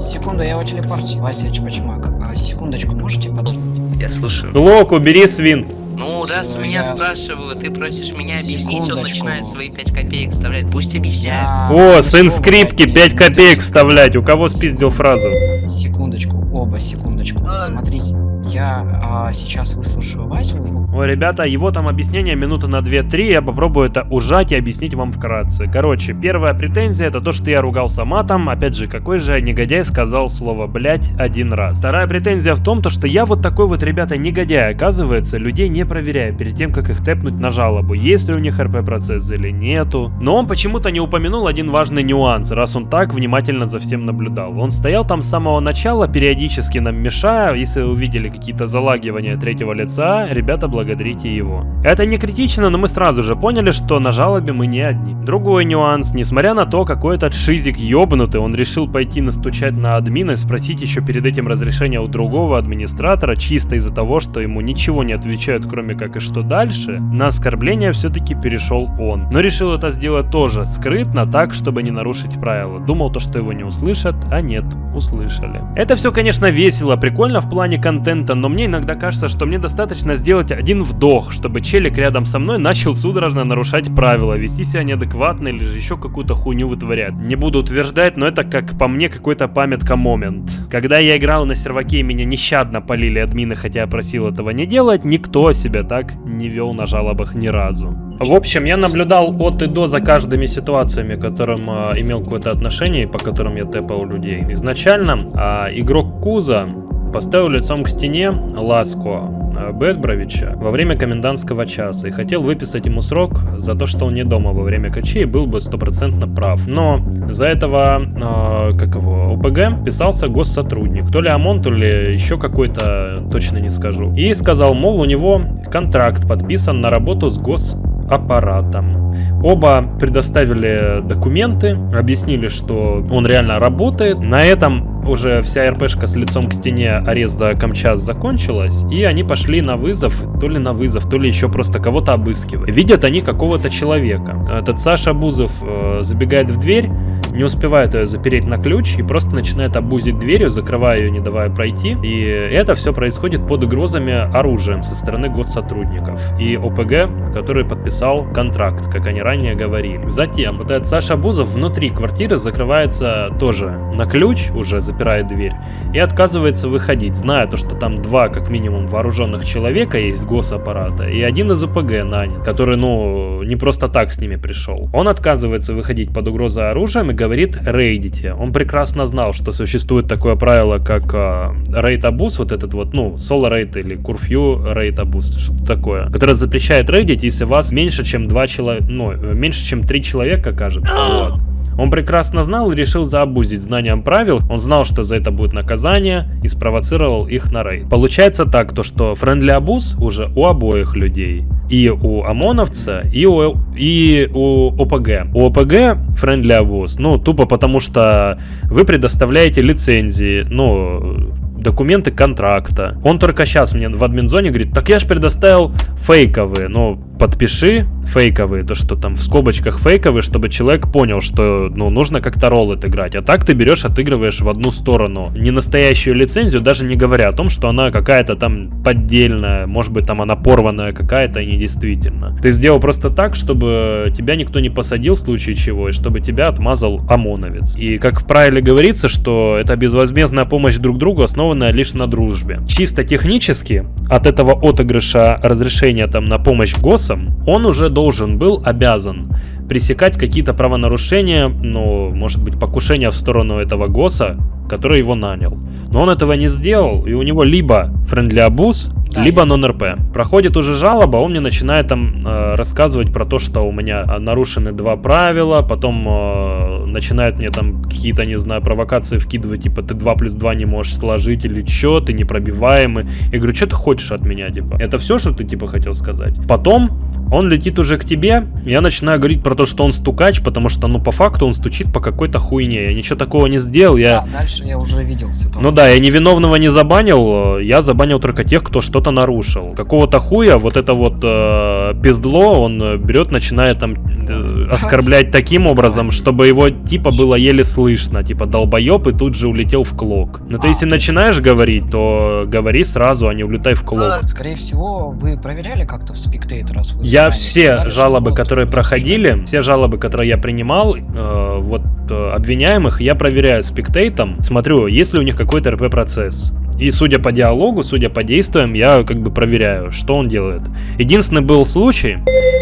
Секунду, я у телепорте. Вася Чпачмак. А, секундочку, можете подождать? Я слушаю. Глок, убери свин. Ну, раз Всё, меня я- спрашивают, ты просишь меня объяснить, он начинает свои 5 копеек вставлять. Пусть объясняет. Я- О, сын скрипки, дайте, 5 я копеек вставлять. У кого спиздил фразу? Секундочку, оба, секундочку. Смотрите, я а, сейчас выслушаю Васю. Ой, ребята, его там объяснение минуты на 2-3, я попробую это ужать и объяснить вам вкратце. Короче, первая претензия это то, что я ругался матом, опять же, какой же негодяй сказал слово «блять» один раз. Вторая претензия в том, то, что я вот такой вот, ребята, негодяй, оказывается, людей не проверяю перед тем, как их тэпнуть на жалобу, есть ли у них РП-процесс или нету. Но он почему-то не упомянул один важный нюанс, раз он так внимательно за всем наблюдал. Он стоял там с самого начала, периодически нам мешая, если увидели какие-то залагивания третьего лица, ребята, благодарите его. Это не критично, но мы сразу же поняли, что на жалобе мы не одни. Другой нюанс, несмотря на то, какой этот шизик ёбнутый, он решил пойти настучать на админа и спросить еще перед этим разрешения у другого администратора, чисто из-за того, что ему ничего не отвечают, кроме как и что дальше, на оскорбление все-таки перешел он. Но решил это сделать тоже скрытно, так, чтобы не нарушить правила. Думал то, что его не услышат, а нет, услышали. Это все, конечно, весело, прикольно в плане контента, но мне иногда кажется, что мне достаточно сделать один вдох, чтобы челик рядом со мной начал судорожно нарушать правила, вести себя неадекватно или же еще какую-то хуйню вытворять. Не буду утверждать, но это, как по мне, какой-то памятка момент. Когда я играл на серваке и меня нещадно полили админы, хотя я просил этого не делать, никто себя так не вел на жалобах ни разу. В общем, я наблюдал от и до за каждыми ситуациями, которым а, имел какое-то отношение по которым я тэпал людей. Изначально а, игрок Куза поставил лицом к стене Ласко а, Бэтбровича во время комендантского часа и хотел выписать ему срок за то, что он не дома во время качей был бы стопроцентно прав. Но за этого, а, как его, ОПГ писался госсотрудник. То ли ОМОН, то ли еще какой-то, точно не скажу. И сказал, мол, у него контракт подписан на работу с гос аппаратом. Оба предоставили документы, объяснили, что он реально работает. На этом уже вся РПшка с лицом к стене арест за Камчас закончилась, и они пошли на вызов, то ли на вызов, то ли еще просто кого-то обыскивать. Видят они какого-то человека. Этот Саша Бузов э, забегает в дверь, не успевает ее запереть на ключ и просто начинает обузить дверью, закрывая ее, не давая пройти. И это все происходит под угрозами оружием со стороны госсотрудников и ОПГ, который подписал контракт, как они ранее говорили. Затем вот этот Саша Бузов внутри квартиры закрывается тоже на ключ, уже запирает дверь, и отказывается выходить, зная то, что там два как минимум вооруженных человека есть госаппарата, и один из ОПГ нанят, который, ну, не просто так с ними пришел. Он отказывается выходить под угрозой оружием и говорит рейдите. Он прекрасно знал, что существует такое правило, как э, рейд абуз, вот этот вот, ну, соло рейд или курфью рейд абуз, что-то такое, которое запрещает рейдить, если вас меньше, чем два человека, ну, э, меньше, чем три человека, кажется. Вот. Он прекрасно знал и решил заобузить знанием правил. Он знал, что за это будет наказание и спровоцировал их на рейд. Получается так, то что friendly abuse уже у обоих людей. И у ОМОНовца, и у, и у ОПГ. У ОПГ friendly abuse, ну, тупо потому что вы предоставляете лицензии, ну, документы контракта. Он только сейчас мне в админзоне говорит, так я же предоставил фейковые, ну, подпиши фейковые, то, что там в скобочках фейковые, чтобы человек понял, что, ну, нужно как-то ролл отыграть. А так ты берешь, отыгрываешь в одну сторону. Не настоящую лицензию, даже не говоря о том, что она какая-то там поддельная, может быть, там она порванная какая-то и недействительно. Ты сделал просто так, чтобы тебя никто не посадил в случае чего, и чтобы тебя отмазал ОМОНовец. И как в правиле говорится, что это безвозмездная помощь друг другу, основанная лишь на дружбе. Чисто технически от этого отыгрыша разрешения там на помощь ГОСам, он уже должен был, обязан пресекать какие-то правонарушения, ну, может быть, покушения в сторону этого ГОСа, который его нанял. Но он этого не сделал, и у него либо френдли абуз, Да, либо нон-РП. Проходит уже жалоба, он мне начинает там э, рассказывать про то, что у меня нарушены два правила, потом э, начинает мне там какие-то, не знаю, провокации вкидывать, типа, ты 2 плюс 2 не можешь сложить, или чё, ты непробиваемый. Я говорю, что ты хочешь от меня, типа? Это все, что ты, типа, хотел сказать? Потом он летит уже к тебе, я начинаю говорить про то, что он стукач, потому что, ну, по факту он стучит по какой-то хуйне. Я ничего такого не сделал, я... Да, дальше я уже видел ситуацию. Ну да, я невиновного не забанил, я забанил только тех, кто что-то нарушил. Какого-то хуя вот это вот э, пиздло, он берет, начинает там э, оскорблять таким образом, чтобы его типа было еле слышно, типа долбоеб и тут же улетел в клок. Ну то если начинаешь говорить, то говори сразу, а не улетай в клок. Скорее всего, вы проверяли как-то в Spectator, раз вы Я все сказали, жалобы, которые проходили, все жалобы, которые я принимал, э, вот э, обвиняемых, я проверяю спектейтом, смотрю, есть ли у них какой-то РП-процесс. И судя по диалогу, судя по действиям, я как бы проверяю, что он делает. Единственный был случай,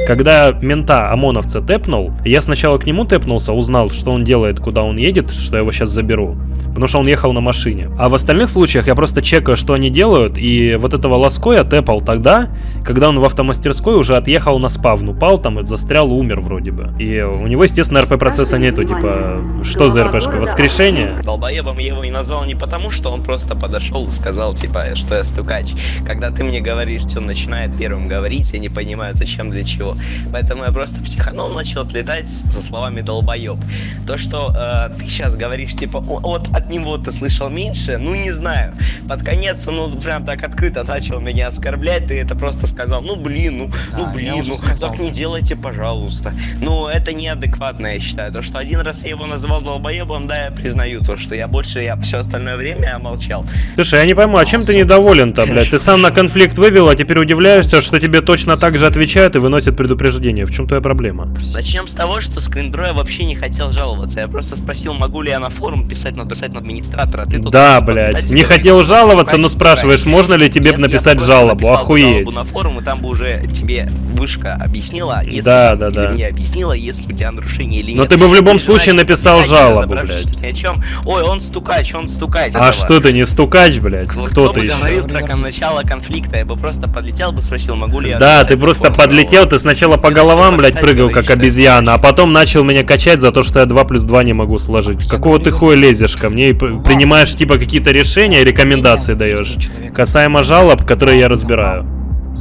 когда мента ОМОНовца тэпнул, я сначала к нему тэпнулся, узнал, что он делает, куда он едет, что я его сейчас заберу. Потому что он ехал на машине. А в остальных случаях я просто чекаю, что они делают, и вот этого ласко я тэпал тогда, когда он в автомастерской уже отъехал на спавн, упал там, и застрял, умер вроде бы. И у него, естественно, РП-процесса нету, типа, что за РПшка, воскрешение? Долбоебом я его и назвал не потому, что он просто подошел и сказал, типа, что я стукач. Когда ты мне говоришь, что он начинает первым говорить, я не понимаю, зачем, для чего. Поэтому я просто психанул, начал отлетать со словами долбоеб. То, что э, ты сейчас говоришь, типа, «О, вот от него ты слышал меньше, ну не знаю. Под конец он ну, прям так открыто начал меня оскорблять, ты это просто сказал, ну блин, ну, Да, ну блин, ну сказал. так не делайте, пожалуйста. Ну, это неадекватно, я считаю. То, что один раз я его называл долбоебом, да, я признаю то, что я больше, я все остальное время я молчал. Слушай, я не пойму, а чем ты недоволен-то, блядь? Ты сам на конфликт вывел, а теперь удивляешься, что тебе точно так же отвечают и выносят предупреждение. В чем твоя проблема? Начнем с того, что Скринбро я вообще не хотел жаловаться. Я просто спросил, могу ли я на форум писать, написать на администратора. а Ты тут Да, блядь. Не хотел жаловаться, но спрашиваешь, можно ли тебе написать жалобу? Охуеть. жалобу на форум, и там бы уже тебе вышка объяснила, если Да, да, да. мне объяснила, если у тебя нарушение или Но нет. ты бы в любом случае написал жалобу, блядь. Ни о чем. Ой, он стукач, он стукач. А что ты не стукач, блядь? Кто бы ты про кон- начало конфликта, я бы просто подлетел бы, спросил, могу ли я Да, ты просто подлетел, ты сначала по головам, блядь, прыгал, как обезьяна, а потом начал меня качать за то, что я 2 плюс 2 не могу сложить. Какого ты хуя лезешь ко мне и принимаешь, типа, какие-то решения и рекомендации даешь? Касаемо жалоб, которые я разбираю.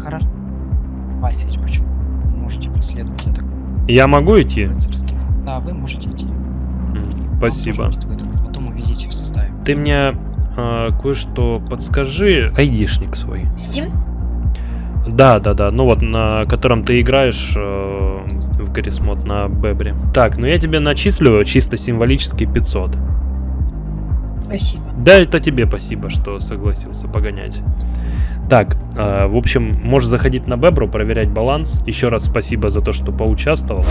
Хорошо. Василич, почему? Можете преследовать, я так Я могу идти? Да, вы можете идти. Спасибо. Потом увидите в составе. Ты мне э, кое-что подскажи. Айдишник свой. Steam? Да, да, да. Ну вот, на котором ты играешь э, в Гаррисмод на Бебре. Так, ну я тебе начислю чисто символически 500. Спасибо. Да, это тебе спасибо, что согласился погонять. Так, э, в общем, можешь заходить на Бебру, проверять баланс. Еще раз спасибо за то, что поучаствовал.